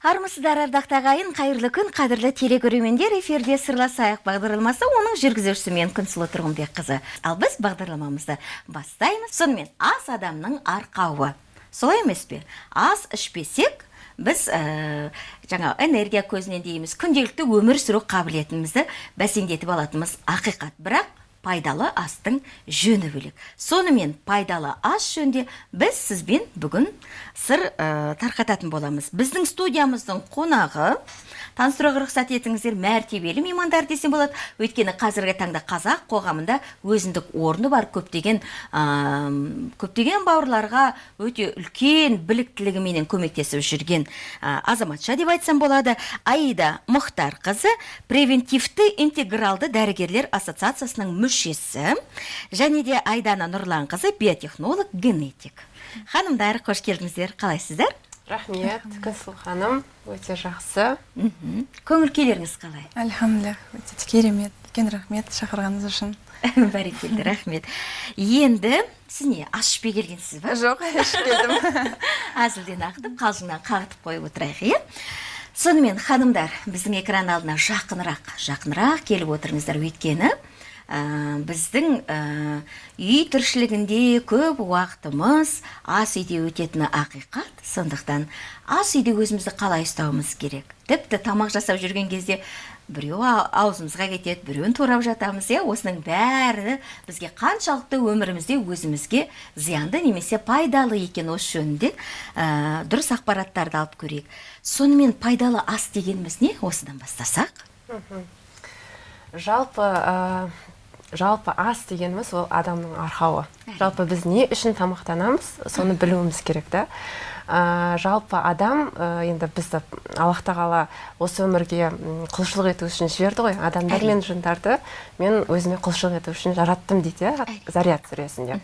армысыздар ардақты ағайын қайырлы күн қадірлі телекөрермендер эфирде сырласайық. Бағдарламасы оның жүргізушісі мен күнсұлу тұрғынбекқызы ал біз бағдарламамызды бастаймыз. Сонымен ас адамның арқауы. Солай емес пе? Ас ішпесек біз ә, жаңа энергия көзінен дейміз. Күнделікті өмір сүру қабілетімізді бәсеңдетіп алатынымыз ақиқат. Бірақ пайдалы астың жөні бөлек. Сонымен пайдалы ас жөнінде біз сізбен бүгін сыр ә, тарқататын боламыз. Біздің студиямыздың қонағы таныстыруға рұқсат етіңіздер. Мәртебелі меймандар десем болады. Өйткені қазіргі таңда қазақ қоғамында өзіндік орны бар. Көптеген көптеген бауырларға өте үлкен біліктілігіменен көмектесіп жүрген ә, азаматша деп айтсам болады. Аида мұхтарқызы превентивті интегралды дәрігерлер ассоциациясының мүшесі. Және де айдана нұрланқызы биотехнолог генетик ханымдар қош келдіңіздер. Қалайсыздар? Рахмет күнсұлу ханым өте жақсы. Көңіл күйлеріңіз қалай? Әльхамдулилля өте керемет үлкен рахмет шақырғаныңыз үшін. Бәрекелді рахмет. Енді сіз не ас ішпей келгенсіз ба? Жоқ ішіп келдім әзілден ақтып қалжыңнан қағытып қойып отырайық иә? Сонымен ханымдар біздің экран алдына жақынырақ жақынырақ келіп отырыңыздар өйткені. Біздің ә, үй тіршілігінде көп уақытымыз ас үйде өтетіні ақиқат. Сондықтан ас үйде өзімізді қалай ұстауымыз керек? Тіпті тамақ жасап жүрген кезде біреу аузымызға кетеді біреуін турап жатамыз иә? Осының бәрі бізге қаншалықты өмірімізде өзімізге зиянды немесе пайдалы екен осы жөнінде ә, дұрыс ақпараттарды алып көрейік. Сонымен пайдалы ас дегеніміз не? Осыдан бастасақ. Жалпы ә, жалпы ас дегеніміз ол адамның арқауы. Жалпы біз не үшін тамақтанамыз соны білуіміз керек та. Ә, жалпы адам ә, енді бізді аллах тағала осы өмірге құлшылық ету үшін жіберді ғой. Адамдар мен жындарды мен өзіме құлшылық ету үшін жараттым дейді иә заряд сүресінде.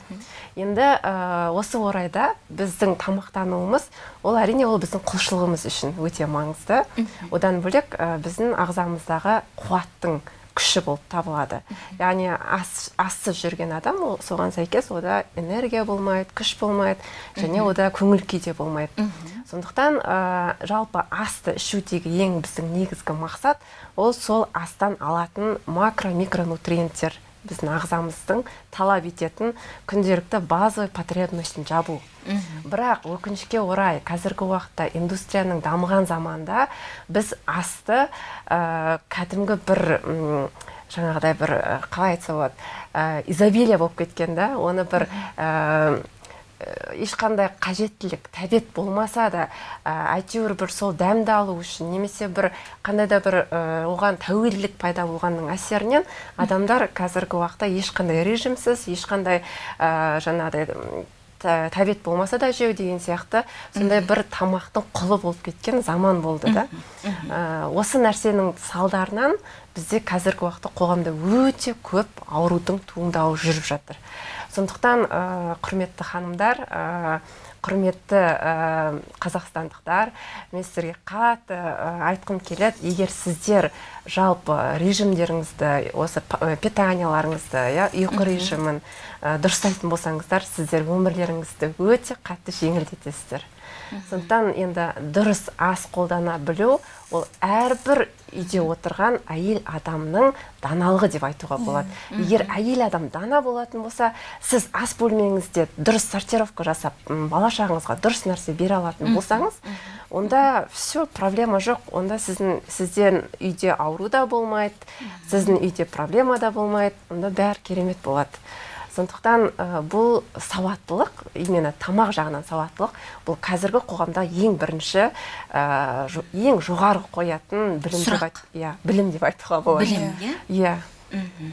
Енді ә, осы орайда біздің тамақтануымыз ол әрине ол біздің құлшылығымыз үшін өте маңызды. Одан бөлек ә, біздің ағзамыздағы қуаттың күші болып табылады. Яғни ас ассыз жүрген адам ол соған сәйкес ода энергия болмайды күш болмайды және ода көңіл күй де болмайды. Сондықтан ә, жалпы асты ішудегі ең біздің негізгі мақсат ол сол астан алатын макро микронутриенттер біздің ағзамыздың талап ететін күнделікті базовый потребностьін жабу. Бірақ өкінішке орай қазіргі уақытта индустрияның дамыған заманда біз асты ә, кәдімгі бір ұм, жаңағыдай бір қалай айтса болады ә, изобилие болып кеткен да оны бір ешқандай қажеттілік тәбет болмаса да ә, әйтеуір бір сол дәмді алу үшін немесе бір қандай да бір ә, оған тәуелділік пайда болғанның әсерінен адамдар қазіргі уақытта ешқандай режимсіз ешқандай ә, жаңағыдай тәбет болмаса да жеу деген сияқты сондай бір тамақтың құлы болып кеткен заман болды да. Ә, осы нәрсенің салдарынан бізде қазіргі уақытта қоғамда өте көп аурудың туындауы жүріп жатыр. Сондықтан ә, құрметті ханымдар ә, құрметті ә, қазақстандықтар мен сіздерге қатты ә, айтқым келеді. Егер сіздер жалпы режимдеріңізді осы питанияларыңызды иә ұйқы режимін ә, дұрыстайтын болсаңыздар сіздер өмірлеріңізді өте қатты жеңілдетесіздер. Сондықтан енді дұрыс ас қолдана білу ол әрбір үйде отырған әйел адамның даналығы деп айтуға болады. Егер әйел адам дана болатын болса сіз ас бөлмеңізде дұрыс сортировка жасап бала шағаңызға дұрыс нәрсе бере алатын болсаңыз онда все проблема жоқ. Онда сіздің сізден үйде ауру да болмайды сіздің үйде проблема да болмайды. Онда бәрі керемет болады. Сондықтан ә, бұл сауаттылық именно тамақ жағынан сауаттылық бұл қазіргі қоғамда ең бірінші ә, ең жоғары қоятын білім деп иә білім деп айтуға болады. Білім иә? Иә.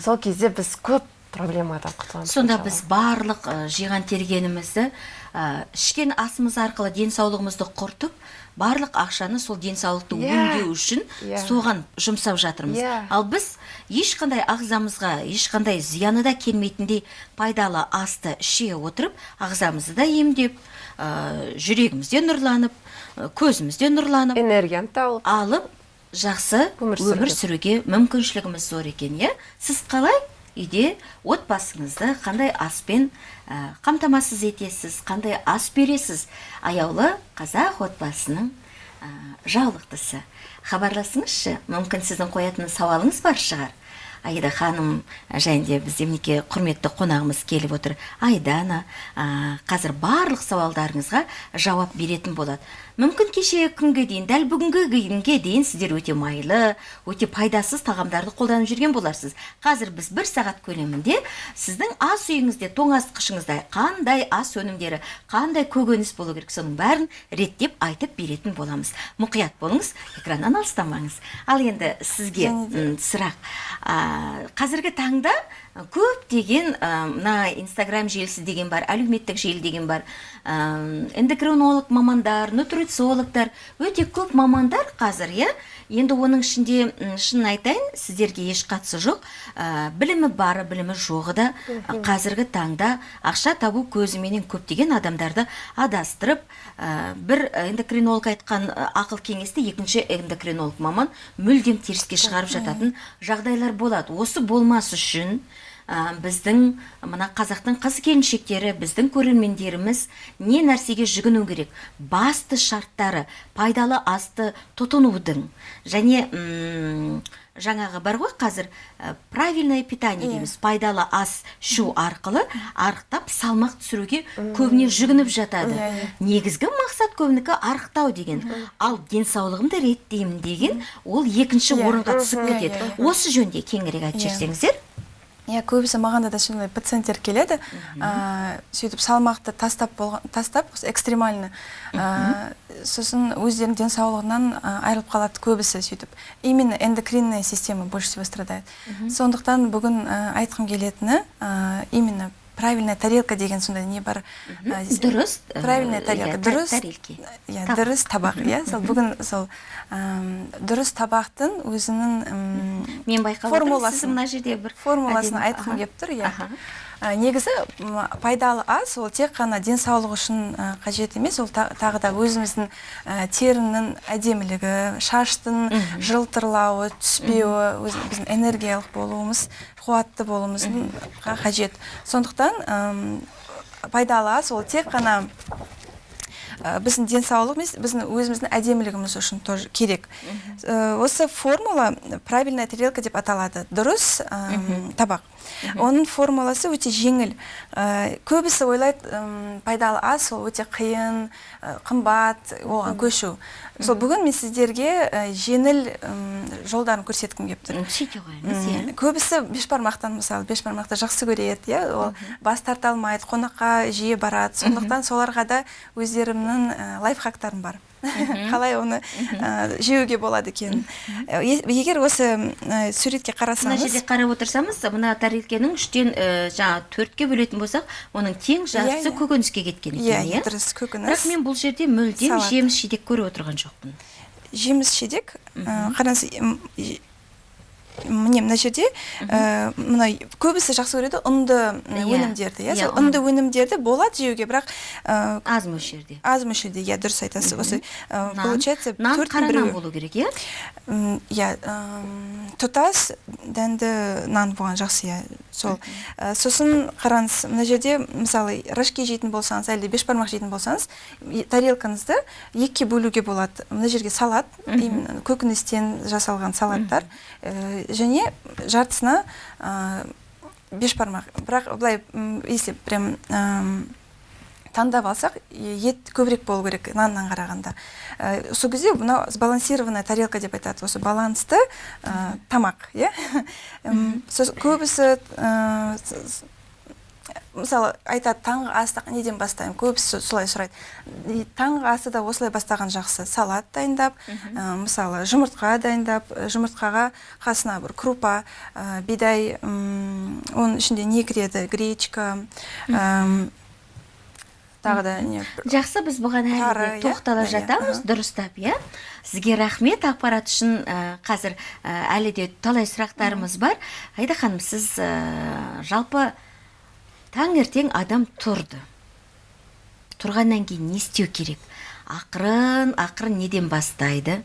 Сол кезде біз көп проблемадан құтыламыз сонда біз барлық ә, жиған тергенімізді ә, ішкен асымыз арқылы денсаулығымызды құртып барлық ақшаны сол денсаулықты yeah. өңдеу үшін yeah. соған жұмсап жатырмыз Yeah. ал біз ешқандай ағзамызға ешқандай зияны да келмейтіндей пайдалы асты іше отырып ағзамызды да емдеп ә, жүрегіміз де нұрланып ә, көзіміз де нұрланып энергияны тауып алып жақсы Өмір өмір сүруге. мүмкіншілігіміз зор екен иә сіз қалай үйде отбасыңызды қандай аспен қамтамасыз етесіз қандай ас бересіз? Аяулы қазақ отбасының ә, жаулықтысы хабарласыңызшы мүмкін сіздің қоятын сауалыңыз бар шығар. Аида ханым және бізде мінекей құрметті қонағымыз келіп отыр. Айдана ә, қазір барлық сауалдарыңызға жауап беретін болады. Мүмкін кеше күнге дейін дәл бүгінгі күнге дейін сіздер өте майлы өте пайдасыз тағамдарды қолданып жүрген боларсыз. Қазір біз бір сағат көлемінде сіздің ас үйіңізде тоңазытқышыңызда қандай ас өнімдері қандай көкөніс болу керек соның бәрін реттеп айтып беретін боламыз. Мұқият болыңыз экраннан алыстамаңыз. Ал енді сізге сұрақ. Ә, қазіргі таңда көптеген ә, мына инстаграм желісі деген бар әлеуметтік желі деген бар ә, эндокринолог мамандар нутрициологтар өте көп мамандар қазір иә енді оның ішінде шынын айтайын сіздерге еш қатысы жоқ. Ә, білімі бары білімі жоғы да қазіргі таңда ақша табу көзіменен көптеген адамдарды адастырып ә, бір эндокринолог айтқан ақыл кеңесті екінші эндокринолог маман мүлдем теріске шығарып жататын жағдайлар болады. Осы болмас үшін ә, біздің мына қазақтың қыз келіншектері біздің көрермендеріміз не нәрсеге жүгіну керек? Басты шарттары пайдалы асты тұтынудың. Және м, жаңағы бар ғой қазір ә, правильное питание дейміз. Пайдалы ас ішу арқылы арықтап салмақ түсіруге көбіне жүгініп жатады. Негізгі мақсат көбінікі арықтау деген. Ал денсаулығымды реттеймін деген ол екінші Иә. орынға түсіп кетеді. Осы жөнінде кеңірек айтып Иә. жіберсеңіздер иә көбісі маған да сондай пациенттер келеді. Ә, сөйтіп салмақты тастап болған тастап осы экстремально ә, сосын өздерінің денсаулығынан айырылып қалады көбісі сөйтіп. Именно эндокринная система больше всего страдает. Сондықтан бүгін айтқым келетіні ә, именно правильная тарелка деген сондай не бар дұрыс ә, правильная иә, тарелка. та- дұрыс иә дұрыс табақ иә. Сол бүгін сол дұрыс табақтың өзінің мен байқап отырмын мына жерде бір формуласын айтқым келіп тұр иә. Негізі м, пайдалы ас ол тек қана денсаулық үшін қажет емес ол та- тағы да өзіміздің терінің әдемілігі шаштың жылтырлауы түспеуі өз- біздің энергиялық болуымыз қуатты болуымыз қажет. Сондықтан пайдалы ас ол тек қана ә, біздің денсаулық емес біздің өзіміздің әдемілігіміз үшін тоже керек. Ә, осы формула правильная тарелка деп аталады. Дұрыс табақ. Оның формуласы өте жеңіл. Ә, көбісі ойлайды пайдалы ас ол өте қиын ә, қымбат оған көшу. Сол бүгін мен сіздерге ә, жеңіл жолдарын көрсеткім келіп тұр. М, сөйте қойыңыз иә М, көбісі бешбармақтан мысалы бешбармақты жақсы көреді иә ол бас тарта алмайды қонаққа жиі барады. Сондықтан соларға да өздерімнің лайфхактарым бар. Қалай оны ә, жеуге болады екен. Егер осы ә, суретке мына қарасаңыз жерде қарап отырсаңыз мына тарелкенің үштен ә, жаңағы төртке бөлетін болсақ оның тең жартысы иә. көкөніске кеткен иә екен иә дұрыс бірақ көкөніс мен бұл жерде мүлдем жеміс жидек көріп отырған жоқпын. Жеміс жидек қараңыз міне мына жерде ә, мына көбісі жақсы көреді ұнды Иә. өнімдерді иә? Иә, сол ұнды өнімдерді болады жеуге бірақ ә, аз мөлшерде. аз мөлшерде иә дұрыс айтасыз. Осы нан. получается нан қара нан болу керек иә? Иә тұтас дәнді нан болған жақсы иә. Сол. Ә, сосын қараңыз мына жерде мысалы рожки жейтін болсаңыз әлде бешбармақ жейтін болсаңыз тарелкаңызды екіге бөлуге болады. Мына жерге салат именно көкөністен жасалған салаттар ә, және жартысына ә, бешбармақ бірақ былай если прям таңдап алсақ ет көбірек болу керек наннан қарағанда. Ә, сол кезде мынау сбалансированная тарелка деп айтады. Осы балансты ә, тамақ иә? Көбісі ә, мысалы айтады таңғы асты неден бастаймын? Көбісі солай сұрайды. Таңғы асты да осылай бастаған жақсы салат дайындап ә, мысалы жұмыртқа дайындап жұмыртқаға қасына бір крупа ә, бидай оның ішінде не кіреді? Гречка тағы да не жақсы біз бұған әлі де иә? тоқтала Иә, жатамыз дұрыстап иә. Сізге рахмет ақпарат үшін ә, қазір ә, әлі де талай сұрақтарымыз бар. Айда ханым сіз ә, жалпы таңертең адам тұрды. Тұрғаннан кейін не істеу керек? Ақырын ақырын неден бастайды?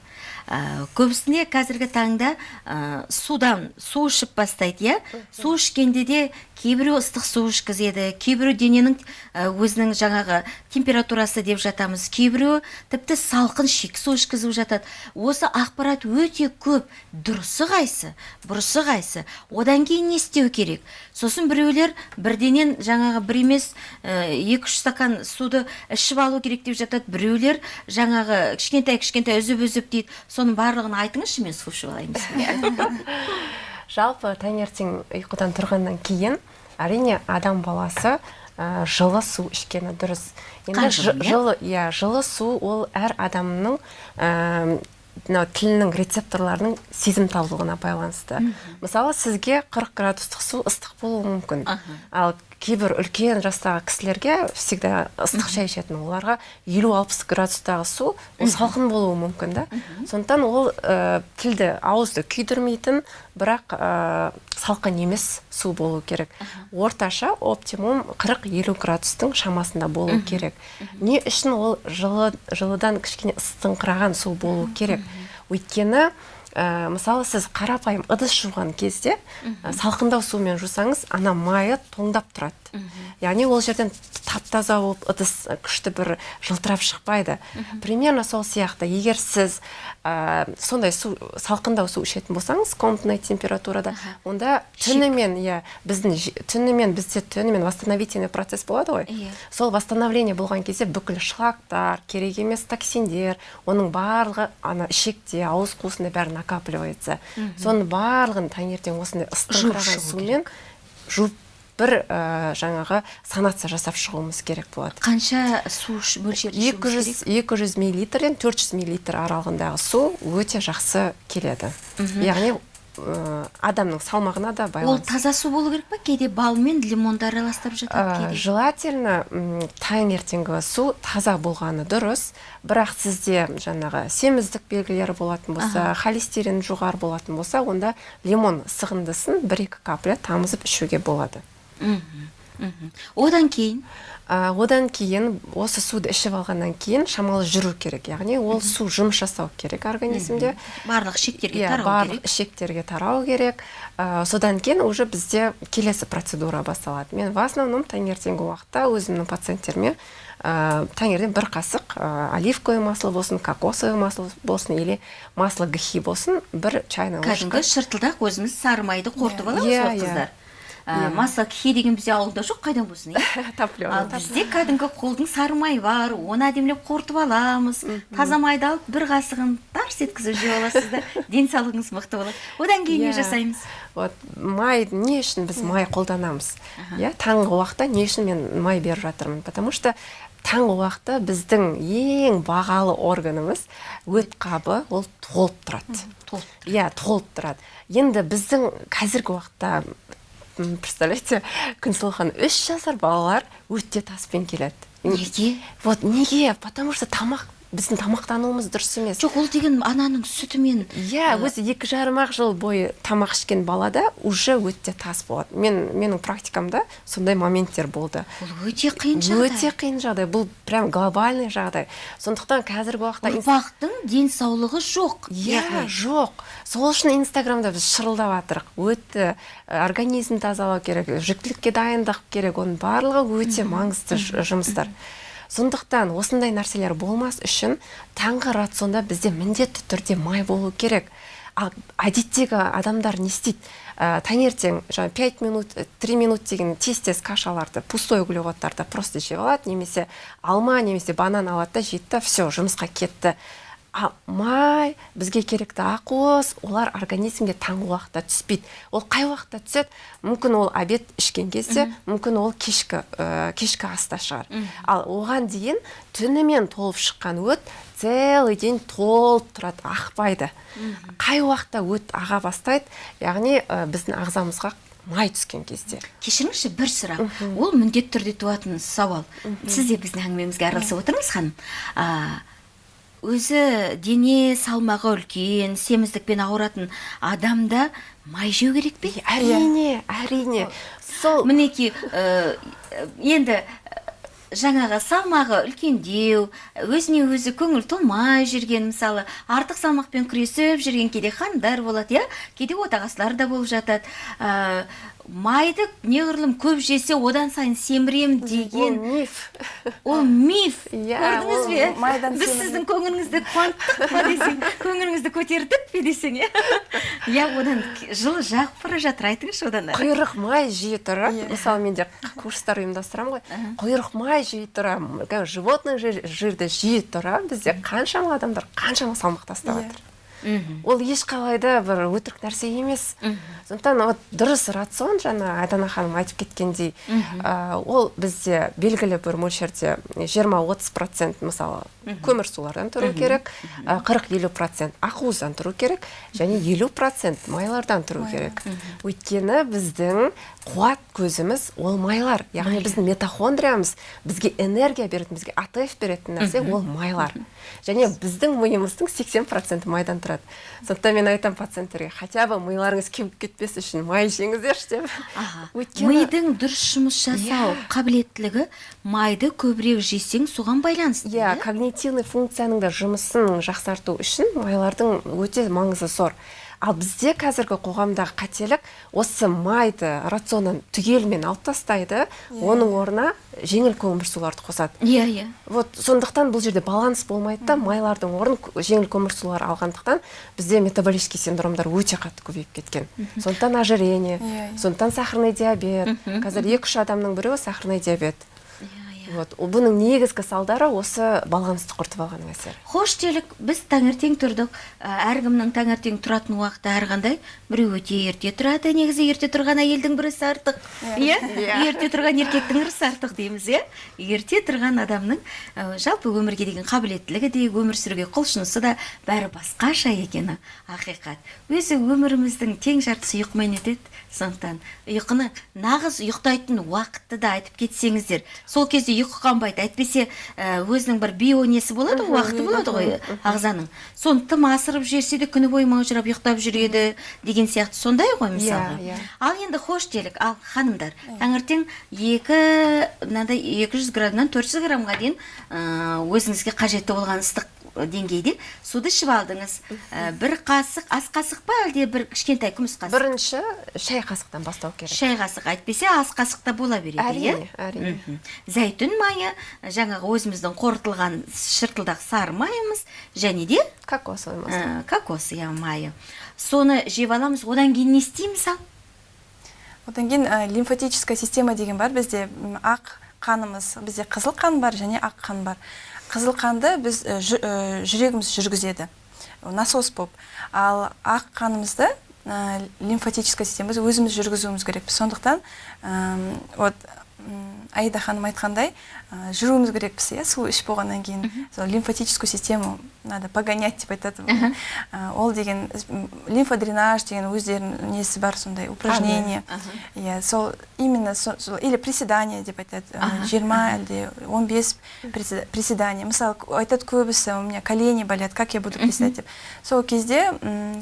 Ә, көбісіне қазіргі таңда ә, судан су ішіп бастайды иә. Су ішкенде де кейбіреу ыстық су ішкізеді кейбіреу дененің өзінің жаңағы температурасы деп жатамыз кейбіреуі тіпті салқын шек су ішкізіп жатады. Осы ақпарат өте көп. Дұрысы қайсы бұрысы қайсы? Одан кейін не істеу керек? Сосын біреулер бірденен жаңағы бір емес екі үш стакан суды ішіп алу керек деп жатады. Біреулер жаңағы кішкентай кішкентай үзіп үзіп дейді. Соның барлығын айтыңызшы мен су ішіп алайын жалпы таңертең ұйқыдан тұрғаннан кейін әрине адам баласы ә, жылы су ішкені дұрыс. Жы- иә? жылы иә жылы су ол әр адамның ә, мынау тілінің рецепторларының сезімталдығына байланысты. Мысалы сізге 40 градустық су ыстық болуы мүмкін. Ал кейбір үлкен жастағы кісілерге всегда ыстық шай ішетін оларға 50-60 градустағы су ол салқын болуы мүмкін да. Сондықтан ол ә, тілді ауызды күйдірмейтін бірақ ә, салқын емес су болу керек. Орташа оптимум 40-50 градустың шамасында болу керек. Не үшін ол жылы жылыдан кішкене ыстыңқыраған су болу керек. Өйткені ә, мысалы сіз қарапайым ыдыс жуған кезде ә, салқындау сумен жусаңыз ана майы тоңдап тұрады. Яғни ол жерден тап таза болып ыдыс күшті бір жылтырап шықпайды. Примерно сол сияқты. Егер сіз ә, сондай су салқындау су ішетін болсаңыз комнатный температурада онда түнімен иә біздің түнімен бізде түнімен восстановительный процесс болады ғой. Иә. сол восстановление болған кезде бүкіл шлактар керек емес токсиндер оның барлығы ана ішекте ауыз қуысында бәрі накапливается. Соның барлығын таңертең осындай шығу сумен жуып бір ә, жаңағы санация жасап шығуымыз керек болады. Қанша су ішуіміз 200 200 миллилитрден 400 миллилитр аралығындағы су өте жақсы келеді. Яғни ә, адамның салмағына да ол байланысты таза су болу керек па? Кейде бал мен лимонды араластырып жатады Ә, кейде? желательно таңертеңгі су таза болғаны дұрыс. Бірақ сізде жаңағы семіздік белгілері болатын болса холестерин жоғары болатын болса онда лимон сығындысын бір екі капля тамызып ішуге болады. Одан кейін? Ә, одан кейін осы суды ішіп алғаннан кейін шамалы жүру керек яғни ол су жұмыс жасау керек организмде. Барлық шектерге Иә, тарау барлық керек. ішектерге тарау керек. Ә, содан кейін уже бізде келесі процедура басталады. Мен в основном таңертеңгі уақытта өзімнің пациенттеріме ә, таңертең бір қасық ә, оливковое масло болсын кокосовое масло болсын или масло гхи болсын бір чайный ложка. Кәдімгі шыртылдақ өзіміз сары майды қорытып аламыз Иә, ғой иә. қыздар? Ә, масло кхи деген бізде ауылда жоқ қайдан болсын иә? Топлёный. ал бізде кәдімгі қолдың сары майы бар оны әдемілеп қорытып аламыз. Таза майды алып бір қасығын тарс еткізіп жеп аласыз да денсаулығыңыз мықты болады. Одан кейін не Иә. жасаймыз? Вот май не үшін біз май қолданамыз? Иә таңғы уақытта не үшін мен май беріп жатырмын? Потому что таңғы уақытта біздің ең бағалы органымыз өт қабы ол толып тұрады. Толып иә толып тұрады. Енді біздің қазіргі уақытта представляете күнсұлу үш жасар балалар өте таспен келеді. Неге? Вот неге? Потому что тамақ біздің тамақтануымыз дұрыс емес. Жоқ ол деген ананың сүтімен. Иә өзі екі жарым ақ жыл бойы тамақ ішкен балада уже өте тас болады. Мен менің практикамда сондай моменттер болды. Ол өте қиын жағдай. Өте қиын жағдай. Бұл прям глобальный жағдай. Сондықтан қазіргі уақытта ұрпақтың денсаулығы жоқ иә яғни. жоқ. Сол үшін инстаграмда біз шырылдап жатырық. Өте ә, организм тазалау керек жүктілікке дайындық керек. Оның барлығы өте маңызды жұмыстар. Сондықтан осындай нәрселер болмас үшін таңғы рационда бізде міндетті түрде май болу керек. Әдеттегі адамдар не істейді? Ә, таңертең жаңағы 5 минут 3 минут деген тез тез кашаларды пустой углеводтарды просто жеп алады немесе алма немесе банан алады да жейді да все жұмысқа кетті. Май бізге керекті ақуыз олар организмге таңғы уақытта түспейді. Ол қай уақытта түседі? Мүмкін ол обед ішкен кезде мүмкін ол кешкі ә, кешкі аста шығар. Ал оған дейін түнімен толып шыққан өт целый день толып тұрады ақпайды. Қай уақытта өт аға бастайды? Яғни ә, біздің ағзамызға май түскен кезде. Кешіріңізші бір сұрақ. Ол міндетті түрде туатын сауал. Сіз де біздің әңгімемізге араласып отырыңыз ханым. Өзі дене салмағы үлкен семіздікпен ауыратын адамда май жеу керек пе? Әрине әрине. Сол мінекей ә, енді жаңағы салмағы үлкендеу өзіне өзі көңіл толмай жүрген мысалы артық салмақпен күресіп жүрген кейде ханымдар болады иә? Кейде отағасылар да болып жатады. Ә, майды неғұрлым көп жесе одан сайын семірем деген ол миф. Ол миф. Иә, көрдіңіз бе? майдан біз сіздің көңіліңізді қуанттық па десең көңіліңізді көтердік пе десең иә? Иә одан жылы жағып бара жатыр айтыңызшы одан ары құйрық май жей тұрып Иә. мысалы менде курстар ұйымдастырамын ғой. Құйрық май жей тұра животный жир- жирді жей тұра бізде қаншама адамдар қаншама салмақ тастап Иә. жатыр ол ешқалай да бір өтірік нәрсе емес. Сондықтан вот дұрыс рацион жаңа айдана ханым айтып кеткендей ә, ол бізде белгілі бір мөлшерде жиырма отыз процент мысалы көмірсулардан тұру керек қырық елу процент ақуыздан тұру керек және елу процент майлардан тұру керек. Өйткені біздің қуат көзіміз ол майлар. яғни біздің митохондриямыз бізге энергия беретін бізге атф беретін нәрсе ол майлар және біздің миымыздың 80 проценті майдан тұрады. Сондықтан мен айтамын пациенттерге хотя бы миларыңыз кеуіп кетпес үшін май жеңіздерші деп. Өйткені мидың дұрыс жұмыс жасау қабілеттілігі майды көбірек жесең соған байланысты иә когнитивный функцияның да жұмысын жақсарту үшін майлардың өте маңызы зор. Ал бізде қазіргі қоғамдағы қателік осы майды рационнан түгелімен алып тастайды оның орнына жеңіл көмірсуларды қосады. Иә иә. Вот сондықтан бұл жерде баланс болмайды да майлардың орнын жеңіл көмірсулар алғандықтан бізде метаболический синдромдар өте қатты көбейіп кеткен. Сондықтан ожирение Иә, иә. сондықтан сахарный диабет. Қазір екі үш адамның біреуі сахарный диабет. иә вот. Бұның негізгі салдары осы балансты құртып алғанның әсері хош делік біз таңертең тұрдық. Ә, әркімнің таңертең тұратын уақыты әрқандай. Біреу өте ерте тұрады негізі ерте тұрған әйелдің бір ісі артық иә? Ерте тұрған еркектің ірісі артық дейміз иә? Ерте тұрған адамның ә, жалпы өмірге деген қабілеттілігі де өмір сүруге құлшынысы да бәрі басқаша екені ақиқат. Өзі өміріміздің тең жартысы ұйқымен өтеді сондықтан ұйқыны нағыз ұйықтайтын уақытты да айтып кетсеңіздер сол кезде ұйқы қанбайды. Әйтпесе ә, өзінің бір бионесі болады ғой уақыты болады ғой ағзаның. Соны тым асырып жіберсе де күні бойы маужырап ұйықтап жүреді деген сияқты сондай ғой мысалға. иә. ал енді хош делік. Ал ханымдар таңертең екі мынандай 200 граммнан 400 граммға дейін ә, өзіңізге қажетті болған ыстық деңгейде суды ішіп алдыңыз. Ә, бір қасық ас қасық па әлде бір кішкентай күміс қасық? Бірінші шай қасықтан бастау керек. Шай қасық әйтпесе ас қасық та бола береді иә? әрине әрине. Зәйтүн майы жаңағы өзіміздің қорытылған шыртылдақ сары майымыз және де кокос ә, кокос иә майы. Соны жеп аламыз. Одан кейін не істейміз ал одан кейін ә, лимфатическая система деген бар. Бізде ақ қанымыз бізде қызыл қан бар және ақ қан бар. Қызыл қанды біз жü- ә, жүрегіміз жүргізеді. Ол насос болып ал ақ қанымызды лимфатическая система өзіміз жүргізуіміз керекпіз сондықтан вот аида ханым айтқандай ә, жүруіміз керекпіз иә су ішіп болғаннан кейін. Сол лимфатическую систему надо погонять деп айтады. Ә, ол деген лимфодренаж деген өздерінің несі бар сондай упражнение. иә сол именно со- сол или приседание деп айтады. Жиырма әлде он бес приседание. Мысалы айтады көбісі у меня колени болят как я буду приседать деп. Сол кезде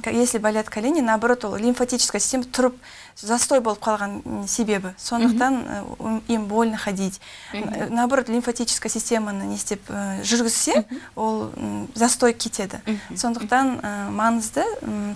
если болят колени наоборот ол лимфатическая система тұрып застой болып қалған себебі. Сондықтан м, им больно ходить Н- наоборот лимфатическая системаны не істеп ә, жүргізсе ол застой кетеді сондықтан ә, маңызды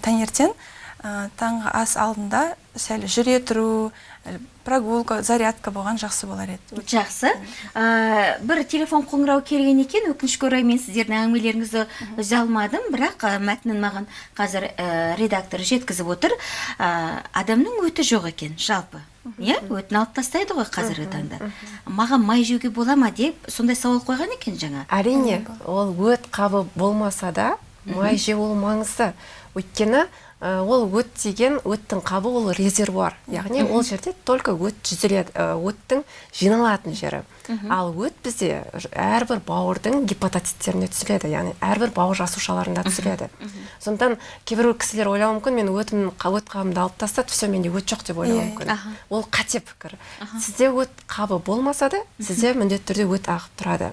таңертең таңғы ас алдында сәл жүре тұру ә, прогулка зарядка болған жақсы болар еді. Жақсы. Ә, бір телефон қоңырау келген екен өкінішке орай мен сіздердің әңгімелеріңізді үзе алмадым бірақ ә, мәтінін маған қазір ә, редактор жеткізіп отыр. Ә, адамның өті жоқ екен жалпы. Иә өтін алып тастайды ғой қазіргі таңда. Маған май жеуге бола ма деп сондай сауал қойған екен жаңа. Әрине ол өт қабы болмаса да май жеу ол маңызды. Өйткені ол өт деген өттің қабы ол резервуар. Яғни ол жерде только өт жүзіледі ә, өттің жиналатын жері. Ал өт бізде әрбір бауырдың гепатоциттеріне түзіледі яғни әрбір бауыр жасушаларында түзіледі. Сондықтан кейбір кісілер ойлауы мүмкін мен қа- өт қабымды алып тастады все менде өт жоқ деп ойлауы Иә, мүмкін. ол қате пікір. Сізде өт қабы болмаса да сізде міндетті түрде өт ағып тұрады.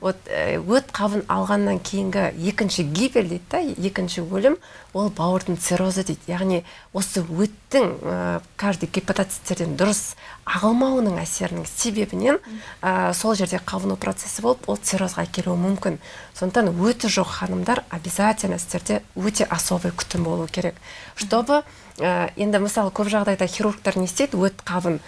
Вот э, өт қабын алғаннан кейінгі екінші гибель дейді да екінші өлім ол бауырдың циррозы дейді. Яғни осы өттің ә, каждый гепатоциттерден дұрыс ағылмауының әсерінің себебінен ә, сол жерде қабыну процесі болып ол циррозға әкелуі мүмкін. Сондықтан өті жоқ ханымдар обязательно сіздерде өте особый күтім болу керек. Чтобы ә, енді мысалы көп жағдайда хирургтар не істейді? Өт қабын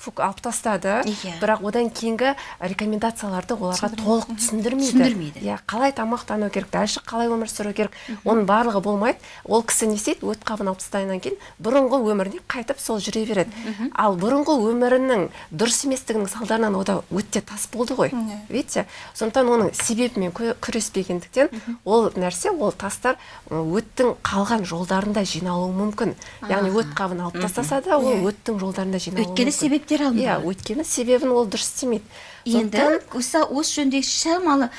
алып тастады. Иә. бірақ одан кейінгі рекомендацияларды оларға толық түсіндірмейді. Түсіндірмейді. иә қалай тамақтану керек дальше қалай өмір сүру керек оның барлығы болмайды. Ол кісі не істейді? Өт қабын алып тастағаннан кейін бұрынғы өміріне қайтып сол жүре береді. Ал бұрынғы өмірінің дұрыс еместігінің салдарынан ода өтте тас болды ғой. Видите? Сондықтан оның себебімен күреспегендіктен ол нәрсе ол тастар өттің қалған жолдарында жиналуы мүмкін. Яғни өт қабын алып тастаса да ол өттің жолдарында жиналуы Өйткені себептер иә өйткені себебін ол дұрыс істемейді. Енді осы осы жөнінде шамалы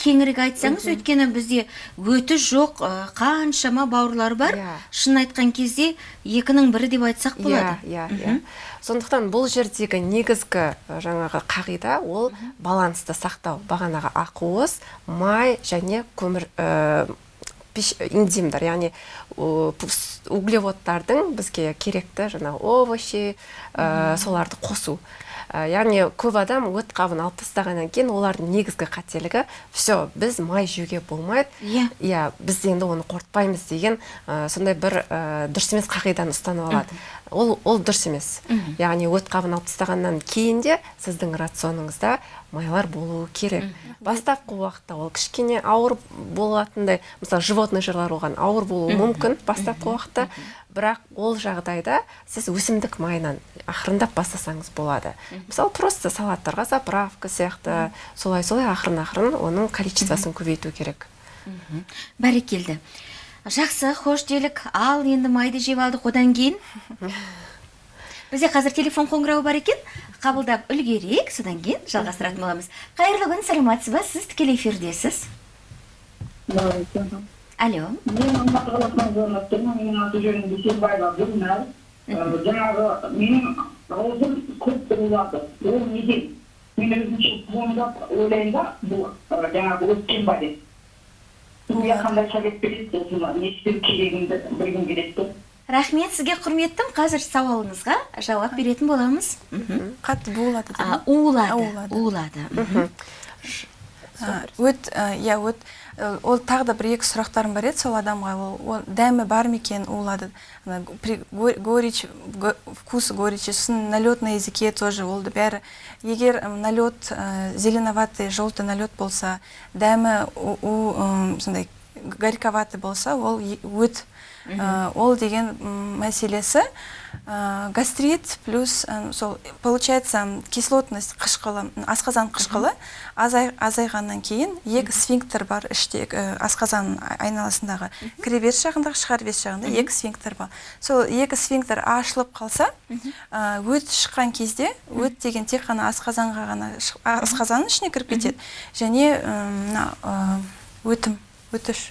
кеңірек айтсаңыз өйткені бізде өті жоқ қаншама бауырлар бар. Иә. шын айтқан кезде екінің бірі деп айтсақ болады. Иә, иә, иә. Сондықтан бұл жердегі негізгі жаңағы қағида ол балансты сақтау. Бағанағы ақуыз, май және көмір ә, энзимдар, яғни углеводтардың бізге керекті жаңағы овощи, соларды қосу. Ә, яғни көп адам өт қабын алып тастағаннан кейін олардың негізгі қателігі все біз май жеуге болмайды Иә. иә біз енді оны қорытпаймыз деген ә, сондай бір ә, дұрыс емес қағиданы ұстанып алады. Ол ол дұрыс емес. Яғни өт қабын алып тастағаннан кейін де сіздің рационыңызда майлар болуы керек. Бастапқы уақытта ол кішкене ауыр болатындай мысалы животный жырлар оған ауыр болуы мүмкін бастапқы уақытта. Бірақ ол жағдайда сіз өсімдік майынан ақырындап бастасаңыз болады. Мысалы просто салаттарға заправка сияқты солай солай ақырын ақырын оның количествосын көбейту керек. Бәрекелді. Жақсы хош делік. Ал енді майды жеп алдық одан кейін. Бізде қазір телефон қоңырауы бар екен. Қабылдап үлгерейік содан кейін жалғастыратын боламыз. Қайырлы күн саламатсыз ба? Сіз тікелей эфирдесіз. Алло. Мен алматы қаласынан звондап менің аты жөнім дүйсенбаева гүлнар жаңағы менің аузым көп бұрылады ол неден мен өзімше туындап ойлаймын да бұл жаңағы өткен ба деп сізге қандай совет бересіз осыны не істеу керегімді білгім келеді де рахмет сізге құрметтім. Қазір сауалыңызға жауап беретін боламыз. Мхм. қатты буылады мхм. А, өт иә өт ол тағы да бір екі сұрақтарым бар еді сол адамға ол, ол дәмі бар ма екен го- горечь го- вкус горечи сосын налет на языке тоже ол бәрі егер налет ә, зеленоватый желтый налет болса дәмі у, сондай горьковатый болса ол өт Ә, ол деген мәселесі ә, гастрит плюс ә, сол получается кислотность қышқылы асқазан қышқылы азай, азайғаннан кейін екі сфинктер бар іште ә, асқазан айналасындағы кіреберіс жағындағы шығарбес жағында екі сфинктер бар. Сол екі сфинктер ашылып қалса ә, өт шыққан кезде өт деген тек қана асқазанға ғана асқазанның ішіне кіріп кетеді. Және мына өтім өтіш.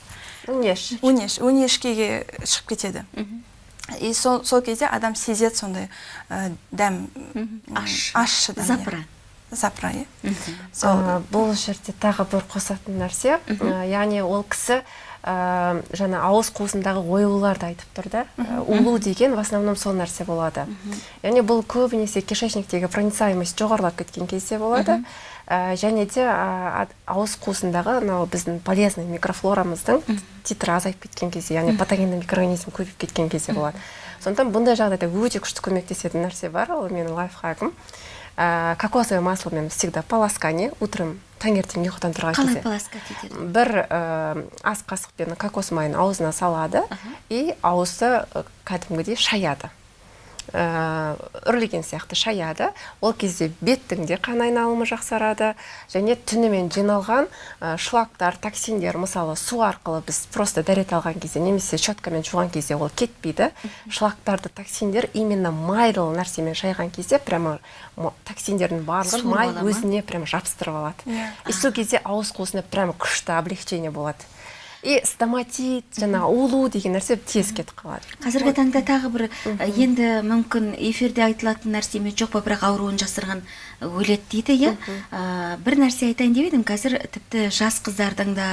Өңеш өңеш өңешкеге шығып кетеді. И сол, сол кезде адам сезеді сондай ә, дәм. Аш. ащы. дәм иә. запра запра иә сол. Ә, бұл жерде тағы бір қосатын нәрсе. Ә, яғни ол кісі ә, жаңа ауыз қуысындағы оюларды айтып тұр да. Ә, улу деген в основном сол нәрсе болады. Яғни бұл көбінесе кишечниктегі проницаемость жоғарылап кеткен кезде болады. Ә, және де ә, ауыз қуысындағы мынау біздің полезный микрофлорамыздың титрі азайып кеткен кезде яғни патогенді микроорганизм көбейіп кеткен кезде болады. Сондықтан бұндай жағдайда өте күшті көмектесетін нәрсе бар. Ол менің лайфхагым ә, кокосовое масломен всегда полоскание утром таңертең ұйқыдан тұрған қалай кезде. полоскать етеді бір ә, ас қасықпен кокос майын аузына салады и аузы ә, кәдімгідей шаяды. Үрлеген сияқты шаяды. Ол кезде беттің де қан айналымы жақсарады. Және түнімен жиналған шлактар токсиндер мысалы су арқылы біз просто дәрет алған кезде немесе щеткамен жуған кезде ол кетпейді. Шлактарды токсиндер именно майлы нәрсемен шайған кезде прямо токсиндердің барлығын май өзіне прямо жабыстырып алады. Иә. и сол кезде ауыз қуысына прямо күшті облегчение болады. И стоматит жаңағы улу деген нәрсе тез кетіп қалады. Қазіргі таңда тағы бір енді мүмкін эфирде айтылатын нәрсе ме жоқ па бірақ ауруын жасырған өледі дейді иә? Бір нәрсе айтайын деп едім. Қазір тіпті жас қыздардың да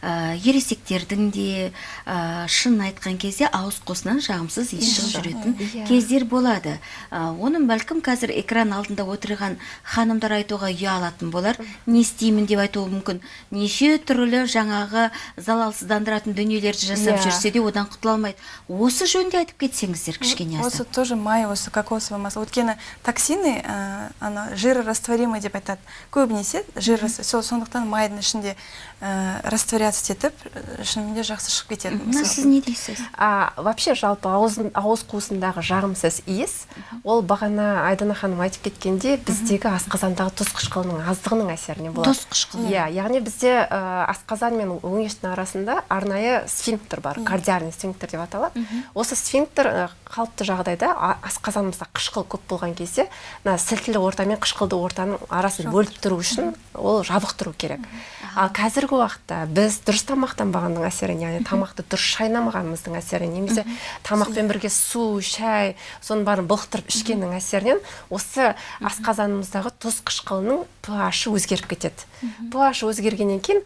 ә, ересектердің де ә, шынын айтқан кезде ауыз қуысынан жағымсыз иіс шығып жүретін Иә. кездер болады. Ә, оны бәлкім қазір экран алдында отырған ханымдар айтуға ұялатын болар. Не істеймін деп айтуы мүмкін. Неше түрлі жаңағы залалсыздандыратын дүниелерді жасап Иә. жүрсе де одан құтыла алмайды. Осы жөнінде айтып кетсеңіздер кішкене осы тоже май осы кокосовый масло өйткені токсины ә, ана жирорастворимый деп айтады. Көбінесе жир сол сондықтан майдың ішінде ә, растворяться етіп ә, шынымен де жақсы шығып кетеді. Мына сіз не дейсіз? А вообще жалпы ауыз, ауыз қуысындағы жағымсыз иіс. Ол бағана айдана ханым айтып кеткенде біздегі асқазандағы тұз қышқылының аздығының әсерінен болады. Тұз қышқылы. иә яғни бізде ә, асқазан мен өңештің арасында арнайы сфинктер бар кардиальный сфинктер деп аталады. Осы сфинктер қалыпты жағдайда а- асқазанымызда қышқыл көп болған кезде мына сілтілі орта қышқылды ортаның арасын бөліп тұру үшін ол жабық тұру керек ал қазіргі уақытта біз дұрыс тамақтанбағанның әсерінен яғни тамақты дұрыс шайнамағанымыздың әсерінен немесе тамақпен бірге су шай соның бәрін былықтырып ішкеннің әсерінен осы асқазанымыздағы тұз қышқылының ph өзгеріп кетеді. Ph өзгергеннен кейін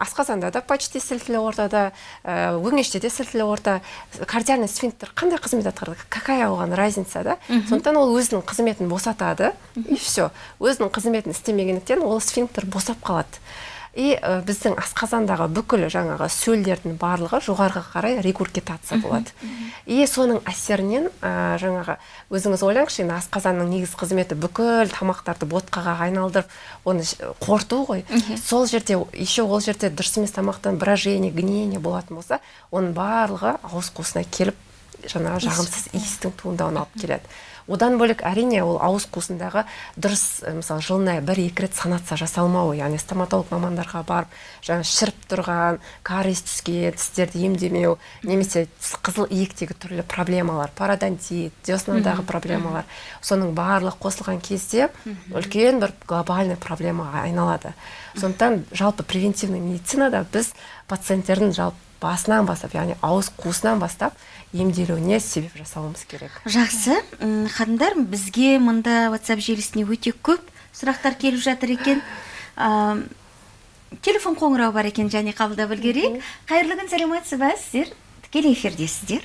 асқазанда да почти сілтілі ортада ә, өңеште де сілтілі орта кардиальный сфинктер қандай қызмет атқарады какая оған разница да? Сондықтан ол өзінің қызметін босатады и все өзінің қызметін істемегендіктен ол сфинктер босап қалады. И ә, біздің асқазандағы бүкіл жаңағы сөлдердің барлығы жоғарыға қарай регургитация болады. и соның әсерінен ә, жаңағы өзіңіз ойлаңызшы енді асқазанның негізгі қызметі бүкіл тамақтарды ботқаға айналдырып оны қорыту ғой. Сол жерде еще ол жерде дұрыс емес тамақтан брожение гниение болатын болса оның барлығы ауыз қуысына келіп жаңағы жағымсыз иістің туындауына алып келеді. Одан бөлек әрине ол ауыз қуысындағы дұрыс мысалы жылына бір екі рет санация жасалмауы яғни стоматолог мамандарға барып жаңа шіріп тұрған кариес түскен тістерді емдемеу немесе қызыл иектегі түрлі проблемалар пародонтит деснадағы проблемалар соның барлығы қосылған кезде үлкен бір глобальный проблемаға айналады. Сондықтан жалпы превентивный медицинада біз пациенттердің жалпы басынан бастап яғни ауыз қуысынан бастап емделуіне себеп жасауымыз керек. Жақсы. Ханымдар бізге мында whatsapp желісіне өте көп сұрақтар келіп жатыр екен. А, телефон қоңырау бар екен және қабылдап үлгерейік қайырлы күн саламатсыз ба сіздер? Тікелей эфирдесіздер?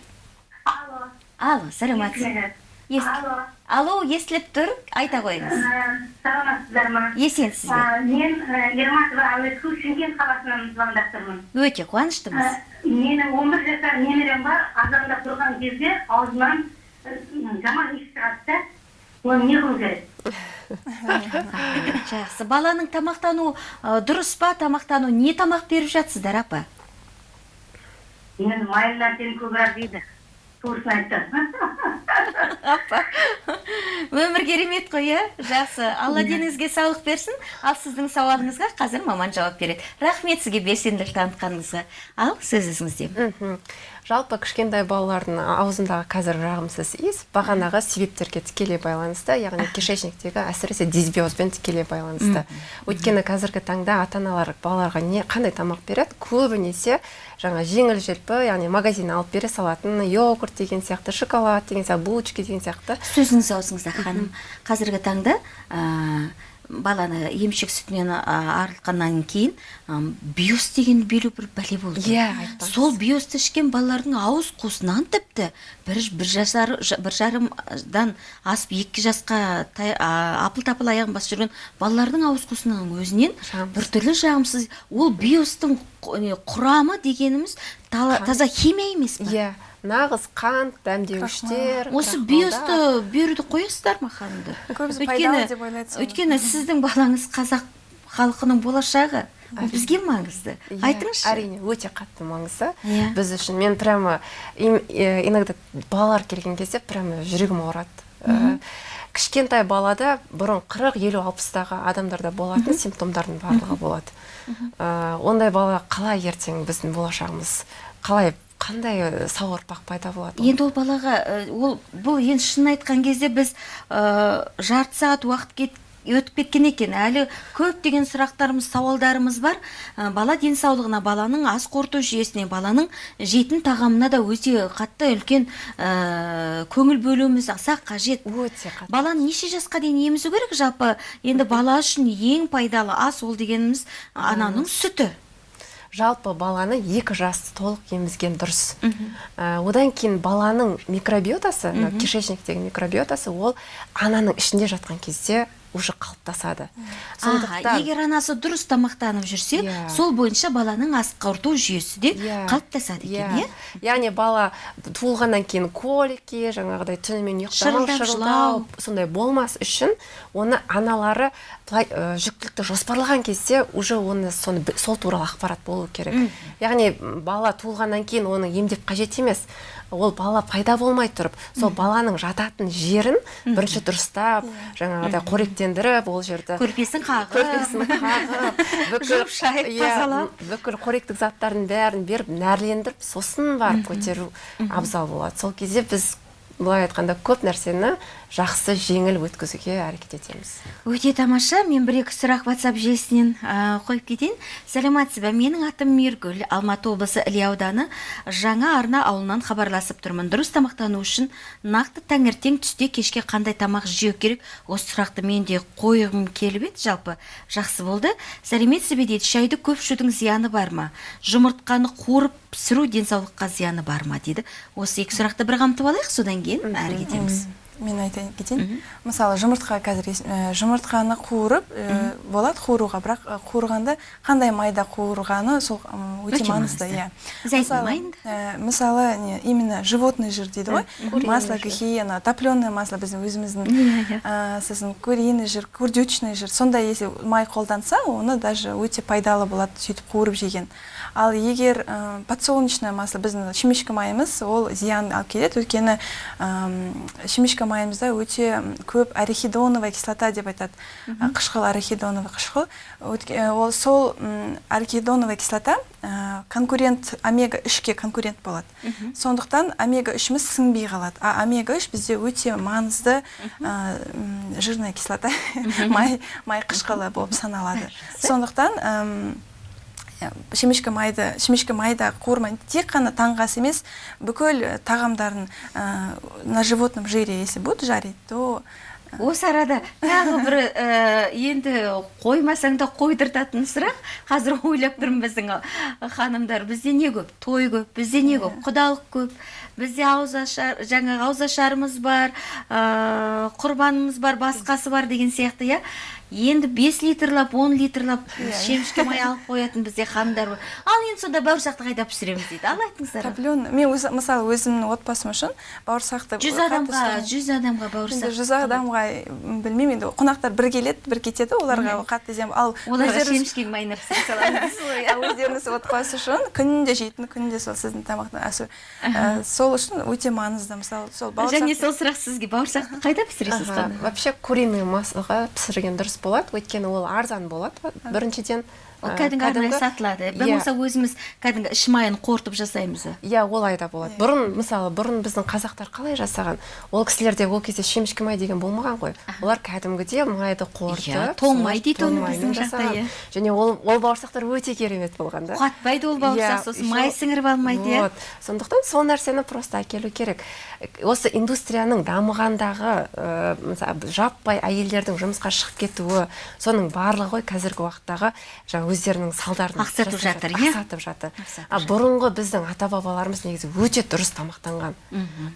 Алло. алло саламатсыз Ес- Алло. алло естіліп тұр айта қойыңыз Ә, Саламатсыздар ма? есенсіз бе Ә, Мен ә, Ерматова әуесқой шымкент қаласынан звондап тұрмын. өте қуаныштымыз Менің 11 жасар немерем бар, азанда тұрған кезде аузынан жаман иіс шығады да. Оны не қылу керек? жақсы баланың тамақтану дұрыс па тамақтану не тамақ беріп жатсыздар апа Енді майлы нәрсені көбірек дейді. Туысын айтты. апа. Өмір керемет қой иә? Жақсы. Алла деніңізге саулық берсін. Ал сіздің сауалыңызға қазір маман жауап береді. Рахмет сізге белсенділік танытқаныңызға. Ал сөз өзіңізде. Мхм. Жалпы кішкентай балалардың аузындағы қазір жағымсыз иіс бағанағы себептерге тікелей байланысты яғни кишечниктегі әсіресе дисбиозбен тікелей байланысты. Өйткені қазіргі таңда ата аналар балаларға не қандай тамақ береді? Көбінесе жаңа жеңіл желпі яғни магазиннен алып бере салатын йогурт деген сияқты шоколад деген сияқты булочки деген сияқты. Сөзіңіз аузыңызда ханым. Қазіргі таңда ә, баланы емшек сүтінен арылтқаннан кейін биос деген белу бір бәле болды. Иә, сол биосты ішкен балалардың ауыз қуысынан тіпті бір бір жасар жа- бір жарымдан асып екі жасқа тай- а, апыл тапыл аяғын басып жүрген балалардың ауыз қуысының өзінен біртүрлі жағымсыз ол биостың құрамы дегеніміз таза химия емес па иә. Нағыз қант дәмдеуіштер осы биосты беруді қоясыздар ма ханымдар Көбісі пайдалы деп ойлайды өйткені сіздің балаңыз қазақ халқының болашағы. Ол бізге маңызды. Иә, айтыңызшы. әрине өте қатты маңызды. Иә. біз үшін мен прямо иногда балалар келген кезде прямо жүрегім ауырады. Э, кішкентай балада бұрын 40 50 60-тағы адамдарда болатын симптомдардың барлығы болады. Э, ондай бала қалай ертең біздің болашағымыз қалай қандай э, сау ұрпақ пайда болады ол? енді ол балаға ә, ол бұл енді шынын айтқан кезде біз ә, жарты сағат уақыт кет өтіп кеткен екен. Әлі көптеген сұрақтарымыз сауалдарымыз бар. Ә, бала денсаулығына баланың ас қорыту жүйесіне баланың жейтін тағамына да өте қатты үлкен ә, көңіл бөлуіміз аса қажет. Өте қатты. Баланы неше жасқа дейін емізу керек жалпы? Енді бала үшін ең пайдалы ас ол дегеніміз ананың сүті. Жалпы баланы екі жас толық емізген дұрыс. Ә, одан кейін баланың микробиотасы мына кишечниктегі микробиотасы ол ананың ішінде жатқан кезде уже қалыптасады. Аха, егер анасы дұрыс тамақтанып жүрсе Иә. сол бойынша баланың ас қорыту жүйесі де Иә. қалыптасады екен иә. яғни бала туылғаннан кейін колики жаңағыдай түнімен ұйықтамау шырылдау сондай болмас үшін оны аналары былай ә, жүктілікті жоспарлаған кезде уже оны соны сол туралы ақпарат болу керек. Яғни бала туылғаннан кейін оны емдеп қажет емес. Ол бала пайда болмай тұрып сол баланың жататын жерін бірінші дұрыстап жаңағыдай қоректендіріп ол жерді көрпесін қағып. Көрпесін қағып бүкіл шайып иә, тазалап. бүкіл қоректік заттардың бәрін беріп нәрлендіріп сосын барып көтеру абзал болады. Сол кезде біз былай айтқанда көп нәрсені жақсы жеңіл өткізуге әрекет етеміз. Өте тамаша мен бір екі сұрақ whatsapp желісінен ә, қойып кетейін. Сәлеметсіз бе менің атым миргүл алматы облысы іле ауданы. Жаңа арна ауылынан хабарласып тұрмын. Дұрыс тамақтану үшін нақты таңертең түсте кешке қандай тамақ жеу керек? Осы сұрақты мен де қойғым келіп еді. Жалпы жақсы болды. Сәлеметсіз бе дейді. Шайды көп ішудің зияны бар ма? Жұмыртқаны қуырып пісіру денсаулыққа зияны бар ма дейді. Осы екі сұрақты бір қамтып алайық. Содан кейін әрі кетеміз мен айтайын кетейін. Мысалы жұмыртқа қазір ә, жұмыртқаны қуырып ә, болады қуыруға бірақ қуырғанда қандай майда қуырғаны сол өте маңызды иә. Мысалы, ә, не именно животный жир дейді ғой. Масло кахи ана топленое масло біздің өзіміздің ә, сосын куриный жир курдючный жир. Сондай если май қолданса оны даже өте пайдалы болады сөйтіп қуырып жеген. Ал егер ә, подсолнечное масло біздің шимишка майымыз ол зиян алып келеді. Өйткені м, шимишка майымызда өте көп арахидоновая кислота деп айтады. Ә, қышқыл арахидоновый қышқыл. Ә, ол сол м, арахидоновая кислота ә, конкурент омега 3ке конкурент болады. Сондықтан омега 3іміз сіңбей қалады. А омега 3 бізде өте маңызды ә, жирная кислота. Май май қышқылы болып саналады. Сондықтан шемешкі майды шемешкі майда қуырмай тек қана таңғы ас емес. Бүкіл э, тағамдарын ә, на животном жире если будут жарить то осы арада тағы бір ә, енді қоймасаң да қойдыртатын сұрақ. Қазір ойлап тұрмын біздің ханымдар. Бізде не көп? Той көп бізде не көп? Құдалық көп бізде ауызашар жаңағы ауызашарымыз бар ә, құрбанымыз бар басқасы бар деген сияқты иә? Енді 5 литрлап 10 литрлап шемішке май алып қоятын бізде ханымдар бар. Ал енді сонда бауырсақты қайда пісіреміз дейді? Ал айтыңыздар. Топлен мен өзі мысалы өзімнің отбасым үшін бауырсақты жүз адамға жүз адамға бауырсақ жүз адамға білмеймін енді қонақтар бір келеді бір кетеді оларға қатты зиян ал оларға шемішкенің майына пісіріп саламыз. Иә, өздеріңіз отбасы үшін күнде жейтін күнде сол сіздің тамақтан ә, сол үшін өте маңызды мысалы сол бауырсақ және сол сұрақ сізге. Бауырсақты қайда пісіресіз вообще куриный маслоға пісірген дұрыс болады. Өйткені ол арзан болады. Біріншіден ол кәдімгі арнайы сатылады. Иә. болмаса өзіміз кәдімгі іш майын қорытып жасаймыз. Иә олай да болады. Бұрын мысалы бұрын біздің қазақтар қалай жасаған? Ол кісілерде ол кезде шемішкі май деген болмаған ғой. Олар кәдімгідей майды қорытып Иә, тоң май дейді оны біздің жақта, иә. және ол ол бауырсақтар өте керемет болған да. Қатпайды ол бауырсақ Иә, сосын май сіңіріп алмайды иә. сондықтан сол нәрсені просто әкелу керек. Осы индустрияның дамығандағы мысалы жаппай әйелдердің жұмысқа шығып кетуі соның барлығы ғой қазіргі уақыттағы жаңа өздерінің салдарын Ақсатып жатыр, иә? ақсатып жатыр. А бұрынғы біздің ата бабаларымыз негізі өте дұрыс тамақтанған.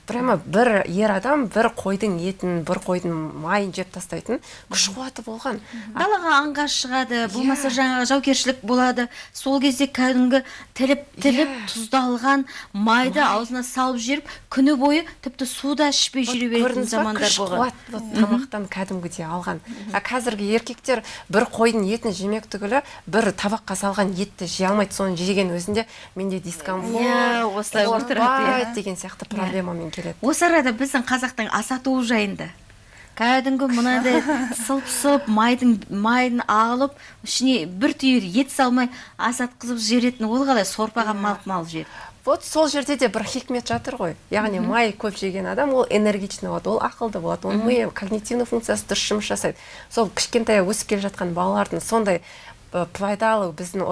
Прямо бір ер адам бір қойдың етін бір қойдың майын жеп тастайтын күш қуаты болған. Далаға аңға шығады болмаса жаңағы жаугершілік болады. Сол кезде кәдімгі тіліп тіліп тұздалған майды аузына салып жіберіп күні бойы тіпті суда ішпей жүре беретін замандар болған. қуат тамақтан кәдімгідей алған. А қазіргі еркектер бір қойдың етін жемек түгілі бір табаққа салған етті жей алмайды соны жеген өзінде. Менде дискомфорт Иә, осылай отырады, иә. деген сияқты проблемамен келеді. Осы арада біздің қазақтың ас атуы жайында кәдімгі мынадай сылп сылп майдың майын алып ішіне бір түйір ет салмай ас атқызып жіберетін ол қалай? Сорпаға малып малып жіберіп вот сол жерде де бір хикмет жатыр ғой. Яғни май көп жеген адам ол энергичный болады ол ақылды болады оның миы когнитивный функциясы дұрыс жұмыс жасайды. Сол кішкентай өсіп келе жатқан балалардың сондай пайдалы біздің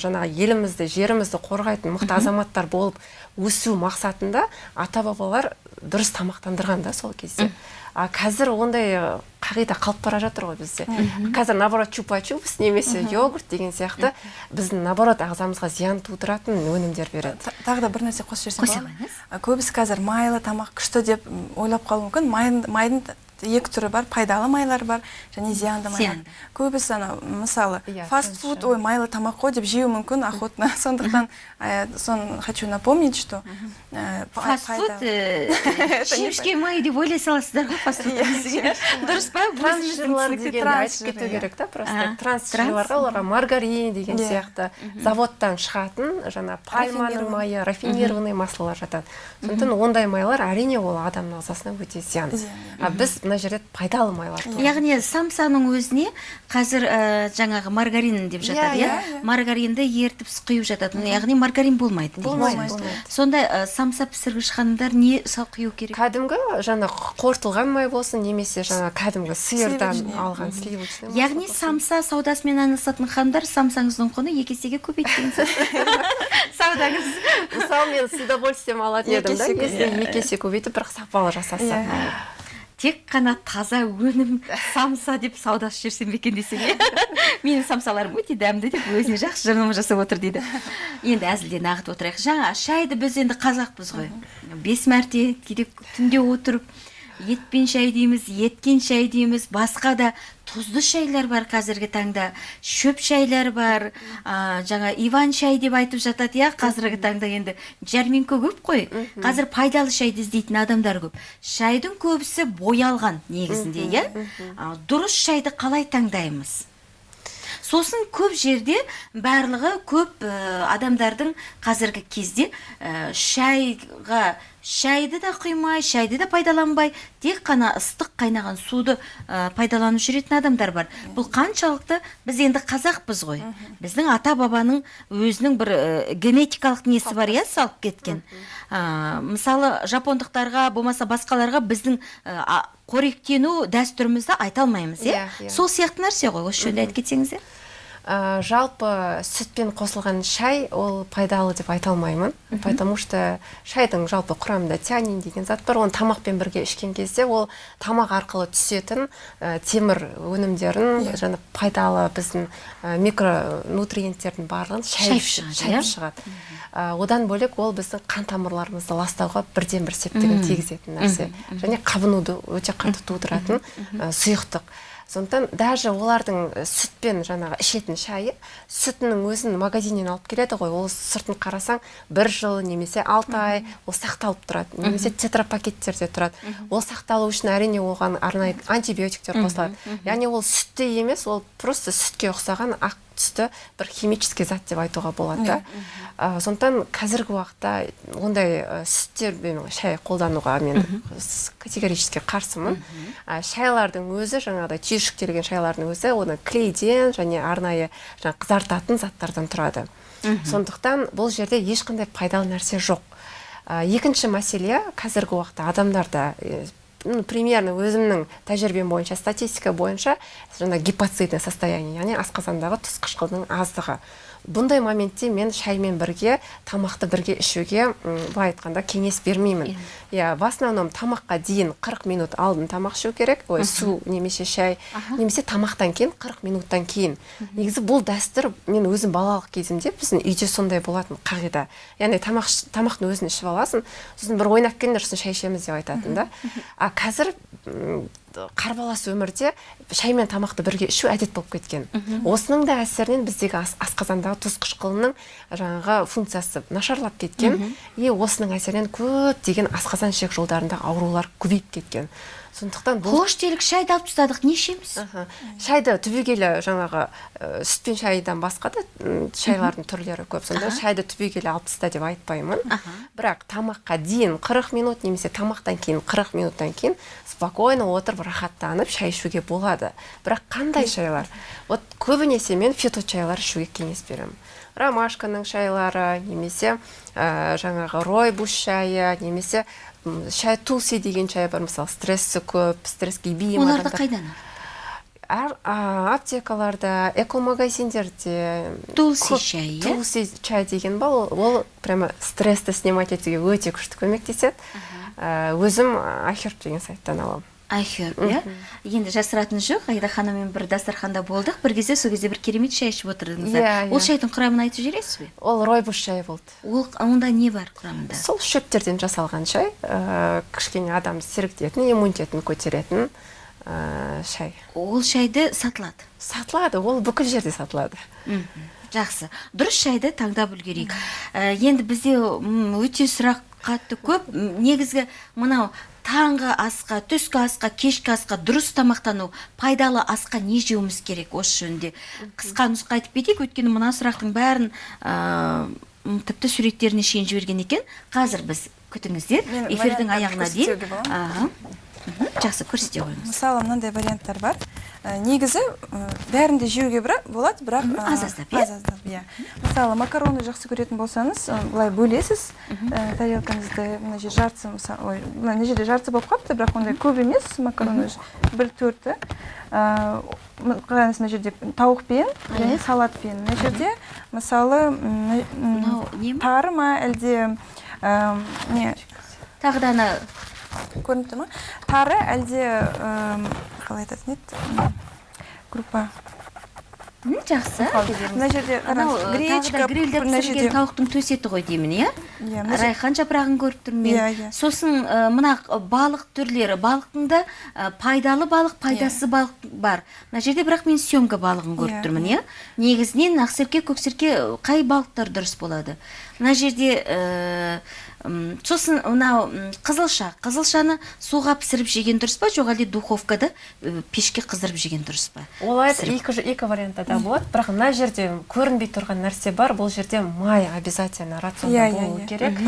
жаңағы елімізді жерімізді қорғайтын мықты азаматтар болып өсу мақсатында ата бабалар дұрыс тамақтандырған да сол кезде. А қазір ондай қағида қалып бара жатыр ғой бізде. Қазір наоборот чупа чупс немесе йогурт деген сияқты біздің наоборот ағзамызға зиян тудыратын өнімдер береді. Та- тағы да бір нәрсе қосып жіберсем болады көбісі қазір майлы тамақ күшті деп ойлап қалуы мүмкін. Майдың екі түрі бар пайдалы майлар бар және зиянды майлар. Көбісі ана мысалы Иә, фаст фуд ой майлы тамақ қой деп жеуі мүмкін охотно сондықтан э, соны хочу напомнить что э, фастфуд пайда- шемішке май деп ойлай саласыздар ғой фастфуд Иә, дұрыс па трансжирлар дегенді айтып кету иә. керек та просто трансжирларға оларға маргарин деген Иә. сияқты. Заводтан шығатын жаңа пальманың майы рафинированный маслолар жатады. Сондықтан ондай майлар әрине ол адамның ағзасына өте зиян. Зиян, а біз мына жерде пайдалы майлар туралы яғни самсаның өзіне қазір ә, жаңағы маргарин деп жатады Иә, иә? иә, иә. маргаринді ертіп құйып жатады. Яғни маргарин болмайды. Болмайды, болмайды. сонда ә, самса пісіргіш ханымдар не сал құю керек? Кәдімгі жаңа қортылған май болсын немесе жаңа кәдімгі сиырдан алған сливочный яғни самса саудасымен айналысатын ханымдар самсаңыздың құны екі есеге көбейттіңіз саудаңыз мысалы мен с удовольствием алатын едім да иә. екі есе көбейтіп бірақ сапалы жасаса Иә. Тек қана таза өнім самса деп саудасы жүрсем бе екен десең иә менің самсаларым өте дәмді деп өзіне жақсы жарнама жасап отыр дейді. Енді әзілден ағытып отырайық. Жаңа шайды біз енді қазақпыз ғой. Бес мәрте кейде түнде отырып етпен шай дейміз еткен шай дейміз басқа да тұзды шайлар бар қазіргі таңда. Шөп шайлар бар а, жаңа иван шай деп айтып жатады иә қазіргі таңда енді. Жәрмеңке көп қой. Қазір пайдалы шайды іздейтін адамдар көп. Шайдың көбісі боялған негізінде иә? А, дұрыс шайды қалай таңдаймыз? Сосын көп жерде барлығы көп ә, адамдардың қазіргі кезде ә, шайға шайды да құймай шайды да пайдаланбай тек қана ыстық қайнаған суды ә, пайдаланып жүретін адамдар бар. Бұл қаншалықты біз енді қазақпыз ғой. Біздің ата бабаның өзінің бір ә, генетикалық несі бар иә салып кеткен. Ә, мысалы жапондықтарға болмаса басқаларға біздің а- қоректену дәстүрімізді айта алмаймыз иә? Иә, иә. сол сияқты нәрсе ғой осы жөнінде айтып кетсеңіздер. Ә, жалпы сүтпен қосылған шай ол пайдалы деп айта алмаймын. Потому что шайдың жалпы құрамында тианин деген зат бар. Оны тамақпен бірге ішкен кезде ол тамақ арқылы түсетін ә, темір өнімдерін жаңа пайдалы біздің ә, микронутриенттердің барлығын шайып, Шайып шығады, шайып иә? шығады. Ә, одан бөлек ол біздің қан тамырларымызды ластауға бірден бір септігін тигізетін нәрсе. Және қабынуды өте қатты тудыратын ә, сұйықтық. Сондықтан даже олардың сүтпен жаңағы ішетін шайы сүтінің өзін магазиннен алып келеді ғой. Ол сыртын қарасаң бір жыл немесе алты ай ол сақталып тұрады. Немесе тетрапакеттерде тұрады. Ол сақталу үшін әрине оған арнайы антибиотиктер қосылады. Яғни ол сүтте емес ол просто сүтке ұқсаған ақ түсті бір химический зат деп айтуға болады. Да Ә, сондықтан қазіргі уақытта ондай ә, сүттермен шай қолдануға мен категорически қарсымын. Ә, шайлардың өзі жаңағыдай түйіршіктелген шайлардың өзі оны клейден және арнайы жаңа қызартатын заттардан тұрады. Сондықтан бұл жерде ешқандай пайдалы нәрсе жоқ. Ә, екінші мәселе қазіргі уақытта адамдарда примерно өзімнің тәжірибем бойынша статистика бойынша жаңа гипоцидное состояние яғни асқазандағы тұз қышқылының аздығы. Бұндай моментте мен шаймен бірге тамақты бірге ішуге былай айтқанда кеңес бермеймін. Иә в основном тамаққа дейін 40 минут алдын тамақ ішу керек. Ой су немесе шай немесе тамақтан кейін 40 минуттан кейін. Негізі бұл дәстүр мен өзім балалық кезімде біздің үйде сондай болатын қағида. Яғни тамақ тамақтың өзін ішіп аласың сосын бір ойнап келіңдер сосын шай ішеміз деп айтатын да. А қазір қарбалас өмірде шай мен тамақты бірге ішу әдет болып кеткен. Осының да әсерінен біздегі ас- асқазандағы тұз қышқылының жаңағы функциясы нашарлап кеткен. И осының әсерінен көптеген асқазан ішек жолдарындағы аурулар көбейіп кеткен. Сондықтан бұл қош делік шайды алып тастадық не ішеміз? Шайды түбегейлі жаңағы ә, сүт пен шайдан басқа да шайлардың түрлері көп. Сонда шайды түбегейлі алып таста деп айтпаймын. Бірақ тамаққа дейін 40 минут немесе тамақтан кейін 40 минуттан кейін спокойно отырып рахаттанып шай ішуге болады. Бірақ қандай шайлар? Вот көбінесе мен фито шайлар ішуге кеңес беремін. Ромашканың шайлары немесе ә, жаңағы ройбус шайы немесе шай тулси деген шай бар мысалы стрессі көп стресске бейім оларды қайдан әр аптекаларда экомагазиндерде Тулси шай, иә? тулси чай деген бар ол, ол прямо стрессті снимать етуге өте күшті көмектеседі. Ә, өзім ахерб деген сайттан аламын. Айхерб иә? Енді жасыратыны жоқ айда ханыммен бір дастарханда болдық. Бір кезде сол кезде бір керемет шай ішіп отырдыңыздар. Иә, ол иә. шайдың құрамын айтып жібересіз бе? Ол ройбус шайы болды. Ол онда не бар құрамында? Сол шөптерден жасалған шай ә, кішкене адамды сергітетін иммунитетін көтеретін ә, шай. Ол шайды сатылады. Сатылады ол бүкіл жерде сатылады. Жақсы. Дұрыс шайды таңдап үлгерейік. Ә, енді бізде өте сұрақ қатты көп. Негізгі мынау таңғы асқа түскі асқа кешкі асқа дұрыс тамақтану пайдалы асқа не жеуіміз керек осы жөнінде? Қысқа нұсқа айтып кетейік өйткені мына сұрақтың бәрін ә, тіпті суреттеріне шейін жіберген екен. Қазір біз күтіңіздер. Эфирдің аяғына дейін. Жақсы көрсете қойыңыз. мысалы мынандай варианттар бар. Ә, негізі бәрін де жеуге болады бірақ Мгм, ә, аз-аздап, иә? аз-аздап, иә. Мысалы макаронды жақсы көретін болсаңыз былай бөлесіз. Ә, тарелкаңызды мына жер жартысы мысалы ой мына жерде жартысы болып қалыпты бірақ ондай көп емес. Макароны бір төрті. Ә, қараңыз мына жерде тауықпен және салатпен. Мына жерде мысалы тары ма әлде не? Тағы да ана көрініп тұр ма? Тары әлде қалай айтатын еді? Группа. Жақсы. Мына жерде гречка грильдеп мына жерде тауықтың төс еті ғой деймін иә? Иә, райхан жапырағын көріп тұрмын мен. Иә, иә. сосын мына балық түрлері. Балықтың да пайдалы балық пайдасыз балық бар. Мына жерде бірақ мен семга балығын көріп Иә, тұрмын иә. негізінен ақсерке көксерке қай балықтар дұрыс болады? Мына жерде сосын мынау қызылша. Қызылшаны суға пісіріп жеген дұрыс па? Жоқ әлде духовкада ә, пешке қыздырып жеген дұрыс па? Олай екі, екі вариантта да болады. Бірақ мына жерде көрінбей тұрған нәрсе бар. Бұл жерде май обязательно рационда Иә, иә, болу иә. керек.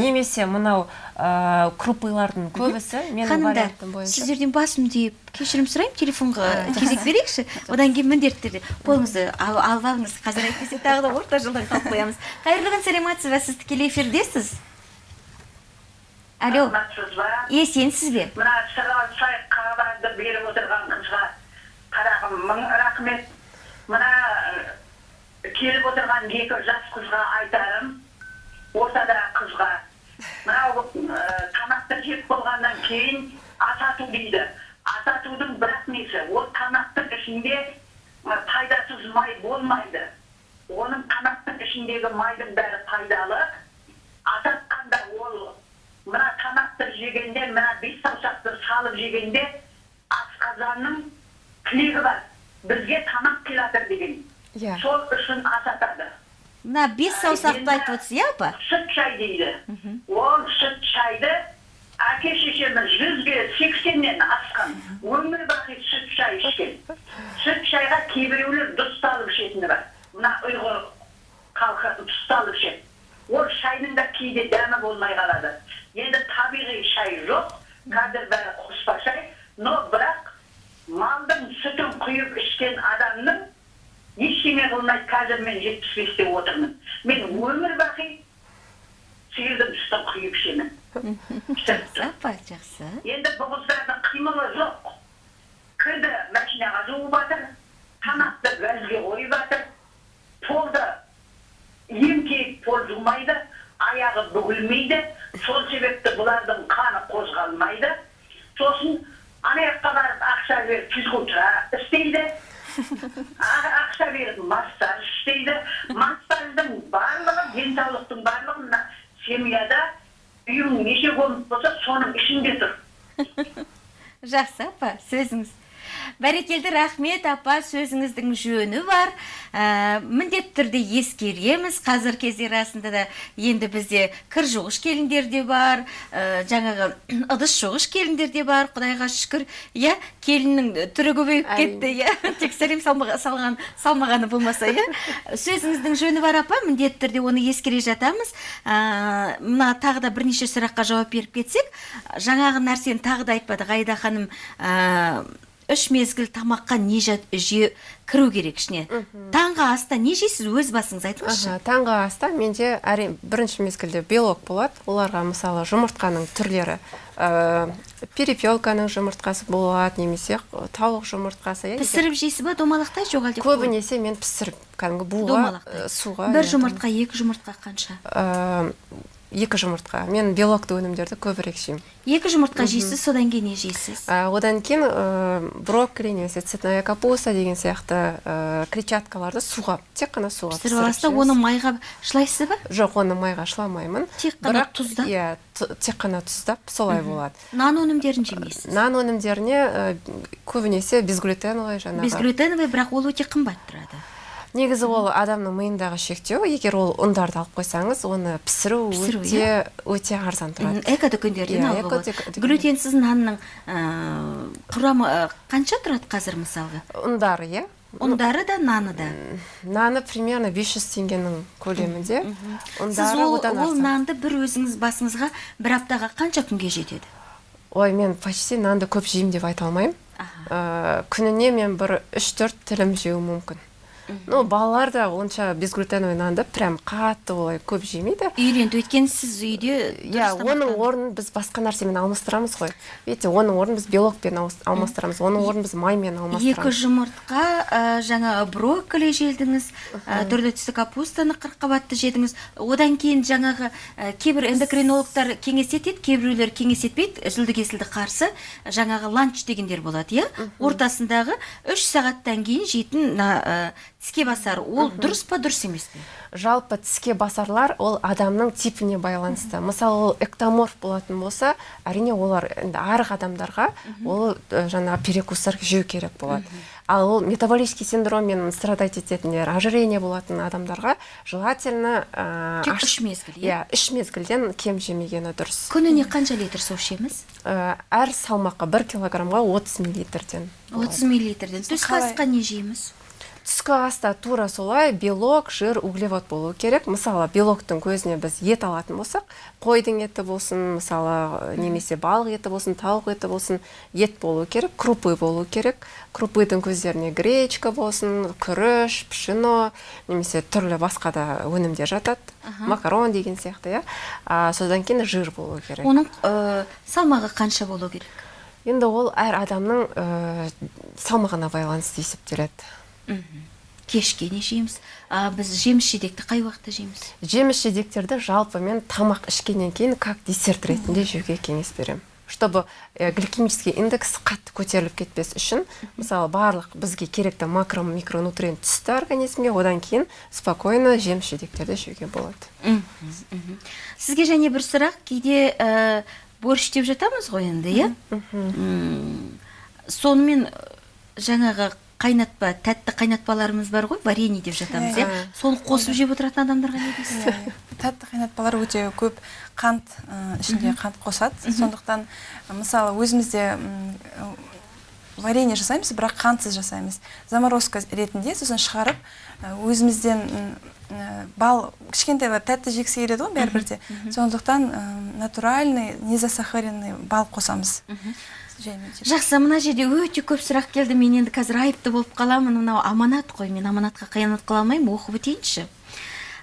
Немесе мынау ә, крупылардың көбісі менің ханымдар сіздерден басым дейіп кешірім сұраймын. Телефонға кезек берейікші. Одан кейін міндетті түрде қолыңызды ал- алып алыңыз. Қазір әйтпесе тағы да орта жолдан қалып қоямыз қайырлы күн саламатсыз ба сіз тікелей эфирдесіз? Алло. Саламатсыз ба есенсіз бе мына сырға сай хабарды беріп отырған қызға қарағым мың рахмет. Мына келіп отырған екі жас қызға айтарым ортадағы қызға. Мынау тамақты жеп болғаннан кейін асату дейді. Асатудың бірақ несі? Ол тамақтың ішінде пайдасыз май болмайды. Оның тамақтың ішіндегі майдың бәрі пайдалы. Асатқанда ол мына тамақты жегенде мына бес саусақты салып жегенде асқазанның тілегі бар. Бізге тамақ келатыр деген. Иә. сол үшін асатады мына бес саусақты айтып отырсыз иә апа? сүт шай дейді. Ол сүт шайды әке шешеміз жүзге сексеннен асқан өмір бақи сүт шай ішкен. Сүт шайға кейбіреулер дұсталып ішетіні бар. Мына ұйғыр халқы дұсталып ішеді. Ол шайдың да кейде дәмі болмай қалады. Енді табиғи шай жоқ. Қазір бәрі қоспа шай. Но бірақ малдың сүтін құйып ішкен адамның ештеңе қылмайды қазір мен жетпіс бесте отырмын. Мен өмір бақи сиырдың сүтін құйып ішемін. Жақсы апа жақсы. Енді бұл қыздардың қимылы жоқ. Кірді машинаға жуып жатыр тамақты газге қойып жатыр. Полды еңкейіп пол жумайды. Аяғы бүгілмейді. Сол себепті бұлардың қаны қозғалмайды. Сосын ана жаққа барып ақша беріп физкультура істейді. Ақша беріп массаж істейді. Массаждың барлығы денсаулықтың барлығы мына семьяда үйің неше комнат болса соның ішінде тұр. Жақсы апа сөзіңіз бәрекелді рахмет апа. Сөзіңіздің жөні бар. Ә, міндетті түрде ескереміз. Қазір кезде расында да енді бізде кір жуғыш келіндер де бар. Ә, жаңағы ыдыс жуғыш келіндер де бар құдайға шүкір. Иә келіннің түрі көбейіп кетті иә. Тек сәлем салған салмағаны болмаса иә. Сөзіңіздің жөні бар апа. Міндетті түрде оны ескере жатамыз. Ә, мына тағы да бірнеше сұраққа жауап беріп кетсек. Жаңағы нәрсені тағы да айтпадық айда ханым. Ә, үш мезгіл тамаққа не жеу кіру керек ішіне. Таңғы аста не жейсіз? Өз басыңыз айтыңызшы. Таңғы аста менде әрине бірінші мезгілде белок болады. Оларға мысалы жұмыртқаның түрлері ә, перепелканың жұмыртқасы болады немесе тауық жұмыртқасы иә, пісіріп жейсіз ба? Домалақта жоқ әлде көбінесе мен пісіріп кәдімгі буға ә, суға бір жұмыртқа екі жұмыртқа қанша? Ә, екі жұмыртқа. Мен белокты өнімдерді көбірек жеймін екі жұмыртқа жейсіз содан кейін не жейсіз? Ә, одан кейін ә, брокколи немесе цветная капуста деген сияқты ә, клетчаткаларды суға тек қана суға пісіріп аласыз да оны майға шылайсыз ба? Жоқ оны майға шыламаймын Тек қана Бірақ, тұздап? иә тек қана тұздап солай болады. Нан өнімдерін жемейсіз? Нан өнімдеріне ә, көбінесе безглютеновый жаңағы. Безглютеновый бірақ ол өте қымбат тұрады. Негізі ол адамның миындағы шектеу егер ол ұндарды алып қойсаңыз оны пісіру, Пісіру, өте өте арзан тұрады. Эко дүкендерден Иә, алуға болады. глютенсіз нанның ә, құрамы ә, қанша тұрады қазір мысалға? Ұндары иә? Ұндары да наны да? наны примерно 500 теңгенің көлемінде. Ұндары ол, нанды бір өзіңіз басыңызға бір аптаға қанша күнге жетеді? Ой мен почти нанды көп жеймін деп айта алмаймын. Ә, күніне мен бір үш төрт тілім жеуім мүмкін. Ну балалар да онша безглютеновый нанды прям қатты олай көп жемейді. Үйренді өйткені сіз үйде иә дұрыс оның орнын біз басқа нәрсемен алмастырамыз ғой. Видите оның орнын біз белокпен алмастырамыз оның орнын біз маймен екі алмастырамыз жұмыртқа ә, жаңа брокколи жедіңіз ә, түрлі түсті капустаны қырыққабатты жедіңіз. Одан кейін жаңағы ә, кейбір эндокринологтар кеңес етеді кейбіреулер кеңес етпейді зілді кесілді қарсы жаңағы ланч дегендер болады иә? Ортасындағы үш сағаттан кейін жейтін тіске басар ол дұрыс па дұрыс емес пе? Жалпы тіске басарлар ол адамның типіне байланысты. Мысалы ол эктоморф болатын болса әрине олар енді арық адамдарға ол жаңағы перекустар жеу керек болады. Ал ол метаболический синдроммен страдать ететіндер ожирение болатын адамдарға желательно ә, Тек үш мезгіл, иә? иә үш мезгілден кем жемегені дұрыс. Күніне қанша литр су ішеміз? Әр салмаққа бір килограммға 30 миллилитрден. Отыз миллилитрден. Түскі асқа не жейміз? Түскі аста тура солай белок жир углевод болу керек. Мысалы белоктың көзіне біз ет алатын болсақ қойдың еті болсын мысалы немесе балық еті болсын тауық еті болсын ет болу керек крупы болу керек. Крупыдың көздеріне гречка болсын күріш пшено немесе түрлі басқа да өнімдер жатады. Макарон деген сияқты иә. А, содан кейін жир болу керек. Оның ә, салмағы қанша болу керек? Енді ол әр адамның ә, салмағына байланысты есептеледі. Кешке не жейміз? А, біз жеміс жидекті қай уақытта жейміз? Жеміс жидектерді жалпы мен тамақ ішкеннен кейін как десерт ретінде жеуге кеңес беремін. Чтобы э, гликемический индекс қатты көтеріліп кетпес үшін мысалы барлық бізге керекті макро микронутриент түсті организмге одан кейін спокойно жеміс жидектерді жеуге болады. Сізге және бір сұрақ кейде ә, борщ деп жатамыз ғой енді иә? Сонымен ә, жаңағы қайнатпа тәтті қайнатпаларымыз бар ғой варенье деп жатамыз иә? соны қосып жеп отыратын адамдарға не дейсіз? Тәтті қайнатпалар өте көп қант ішінде қант қосады. Сондықтан мысалы өзімізде варенье жасаймыз бірақ қантсыз жасаймыз. Заморозка ретінде сосын шығарып өзімізден бал кішкентайлар тәтті жегісі келеді ғой бәрібір де. сондықтан натуральный незасахаренный бал қосамыз. Жақсы мына жерде өте көп сұрақ келді. Мен енді қазір айыпты болып қаламын. Мынау аманат қой. Мен аманатқа қиянат қыла алмаймын. Оқып өтейінші.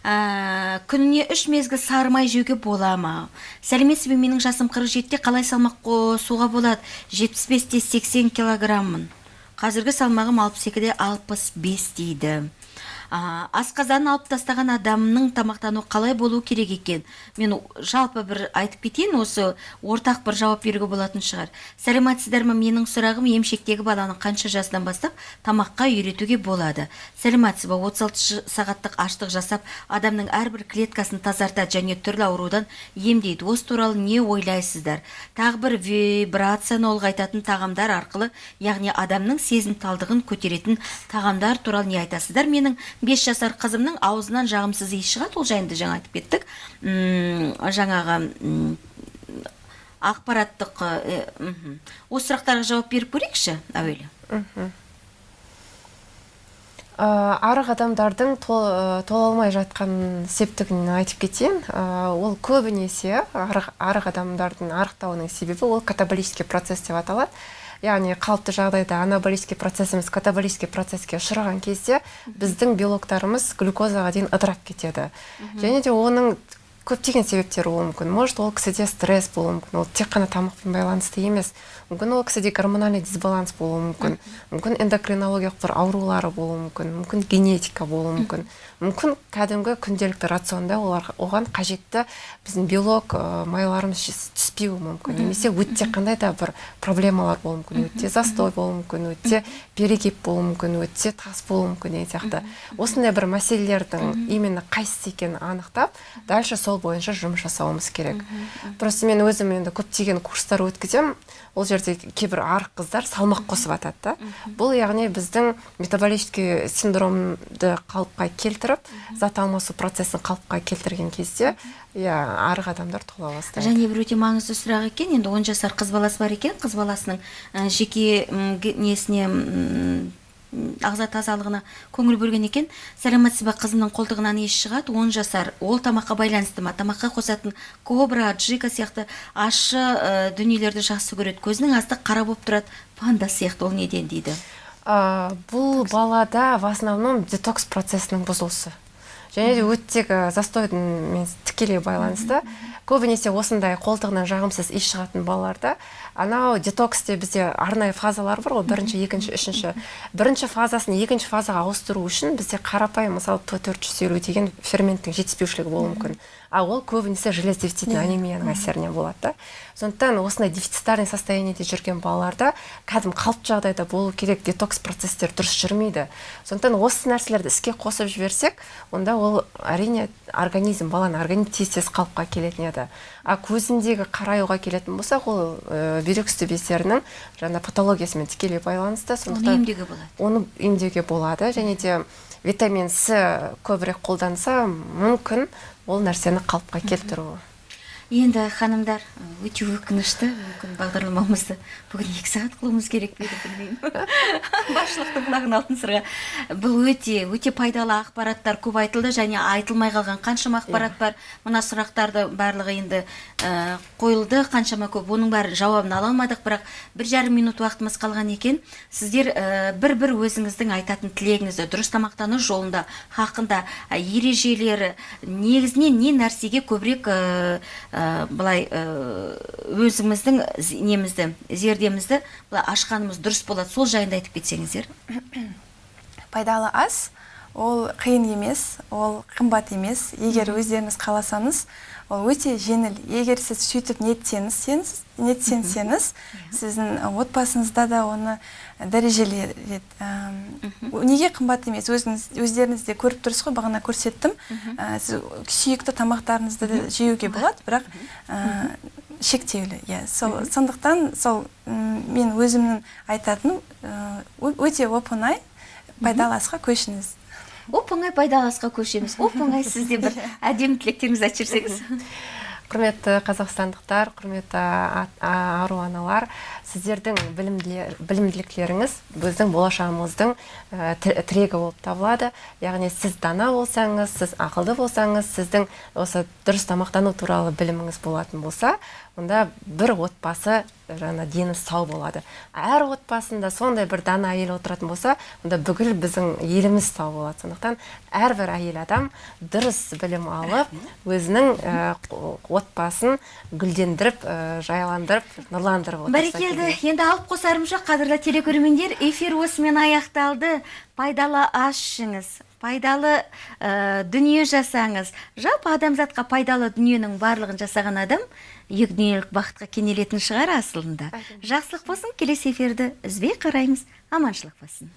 Ә, күніне үш мезгіл сары май жеуге бола ма? Сәлеметсіз бе? Менің жасым 47-те қалай салмақ қосуға болады? 75-те 80 килограммын. Қазіргі салмағым 62-де 65 дейді. Асқазанын алып тастаған адамның тамақтану қалай болу керек екен? Мен жалпы бір айтып кетейін осы ортақ бір жауап беруге болатын шығар. Сәлеметсіздер ме менің сұрағым емшектегі баланы қанша жасынан бастап тамаққа үйретуге болады. Сәлеметсіз ба? 36 сағаттық аштық жасап адамның әрбір клеткасын тазартады және түрлі аурудан емдейді. Осы туралы не ойлайсыздар? Тағы бір вибрацияны ұлғайтатын тағамдар арқылы яғни адамның сезімталдығын көтеретін тағамдар туралы не айтасыздар? Менің 5 жасар қызымның аузынан жағымсыз иіс шығады. Ол жайында жаңа айтып кеттік. Жаңағы ақпараттық осы сұрақтарға жауап беріп көрейікші әуелі. Арық адамдардың тол, тола алмай жатқан септігін айтып кетейін. Ол көбінесе арық, арық адамдардың арықтауының себебі ол катаболический процесс деп аталады. Яғни қалыпты жағдайда анаболический процесс емес катаболический процесске ұшыраған кезде біздің белоктарымыз глюкозаға дейін ыдырап кетеді. Және де оның көптеген себептері болуы мүмкін. Может ол кісіде стресс болуы мүмкін. Ол тек қана тамақпен байланысты емес. Мүмкін ол кісіде гормональный дисбаланс болуы мүмкін. Мүмкін эндокринологиялық бір аурулары болуы мүмкін. Мүмкін генетика болуы мүмкін. Мүмкін кәдімгі күнделікті рационда олар оған қажетті біздің белок ә, майларымыз түспеуі мүмкін. Немесе өте қандай да бір проблемалар болуы мүмкін. Өте застой болуы мүмкін. Өте перегиб болуы мүмкін. Өте тас болуы мүмкін деген сияқты. Осындай бір мәселелердің именно қайсысы екенін анықтап дальше сол бойынша жұмыс жасауымыз керек. Просто мен өзім енді көптеген курстар өткіземін. Ол жерде кейбір арық қыздар салмақ қосып атады да. Бұл яғни біздің метаболический синдромды қалыпқа келтіріп зат алмасу процесін қалыпқа келтірген кезде иә арық адамдар тола бастайды. Және бір өте маңызды сұрақ екен. Енді он жасар қыз баласы бар екен. Қыз баласының жеке несіне ағза тазалығына көңіл бөлген екен. Сәлеметсіз ба қызымның қолтығынан иіс шығады. Он жасар. Ол тамаққа байланысты ма? Тамаққа қосатын кобра джика сияқты ащы ә, дүниелерді жақсы көреді. Көзінің асты қара болып тұрады. Панда сияқты ол неден дейді? А, бұл балада в основном детокс процесінің бұзылысы. Және де өттегі застойдың тікелей байланысты. Көбінесе осындай қолтығынан жағымсыз иіс шығатын балаларда анау детоксте бізде арнайы фазалар бар ғой бірінші екінші үшінші. Бірінші фазасын екінші фазаға ауыстыру үшін бізде қарапайым мысалы т төрт жүз елу деген ферменттің жетіспеушілігі болуы мүмкін. А ол көбінесе желез дефицитінің анемияның әсерінен болады да. Сондықтан осындай дефицитарный состояниеде жүрген балаларда кәдімгі қалыпты жағдайда болу керек детокс процесстер дұрыс жүрмейді. Сондықтан осы нәрселерді іске қосып жіберсек онда ол әрине организм баланың организм тез тез қалыпқа келетін еді. А көзіндегі қараюға келетін болсақ ол ә, бүйрек үсті бездерінің жаңа патологиясымен тікелей байланысты оны емдеуге болады. оны емдеуге болады. Және де витамин с көбірек қолданса мүмкін ол нәрсені қалыпқа келтіру енді ханымдар өте өкінішті мүмкін бағдарламамызды бүгін екі сағат қылуымыз керек пе еді білмеймін. Басшылықтың құлағын алтын сырға. Бұл өте өте пайдалы ақпараттар көп айтылды және айтылмай қалған қаншама ақпарат бар. Мына сұрақтарды барлығы енді ә, қойылды. Қаншама көп. Оның бәрі жауабын ала алмадық бірақ бір жарым минут уақытымыз қалған екен. Сіздер ә, бір бір өзіңіздің айтатын тілегіңізді дұрыс тамақтану жолында хақында ә, ережелері негізінен не нәрсеге көбірек ә, былай ә, өзіміздің немізді зердемізді былай ашқанымыз дұрыс болады. Сол жайында айтып кетсеңіздер. Пайдалы ас ол қиын емес ол қымбат емес. Егер өздеріңіз қаласаңыз ол өте жеңіл. Егер сіз сөйтіп ниеттенсеңіз сіздің отбасыңызда да оны дәрежелер неге қымбат емес? Өзіңіз өздеріңіз де көріп тұрсыз ғой бағана көрсеттім. Ә, сіз сүйікті тамақтарыңызды да жеуге болады бірақ ә, шектеулі. Иә сол сондықтан сол мен өзімнің айтатыным өте оп оңай пайдалы асқа көшіңіз. Оп оңай пайдалы асқа көшеміз. Оп оңай сіз де бір әдемі тілектеріңізді айтып жіберсеңіз құрметті қазақстандықтар құрметті ару аналар сіздердің білімділіктеріңіз біздің болашағымыздың ә, тір- тірегі болып табылады. Яғни сіз дана болсаңыз сіз ақылды болсаңыз сіздің осы дұрыс тамақтану туралы біліміңіз болатын болса онда бір отбасы жаңа дені сау болады. Әр отбасында сондай бір дана әйел отыратын болса онда бүкіл біздің еліміз сау болады. Сондықтан әрбір әйел адам дұрыс білім алып өзінің ә, отбасын гүлдендіріп ә, жайландырып нұрландырып отырса бәрекелді. енді алып қосарым жоқ қадірлі телекөрермендер эфир осымен аяқталды. Пайдалы ас ішіңіз. Пайдалы ә, дүние жасаңыз. Жалпы адамзатқа пайдалы дүниенің барлығын жасаған адам екі дүниелік бақытқа кенелетін шығар асылында. Жақсылық болсын келесі эфирді үзбей қараймыз. Аманшылық болсын.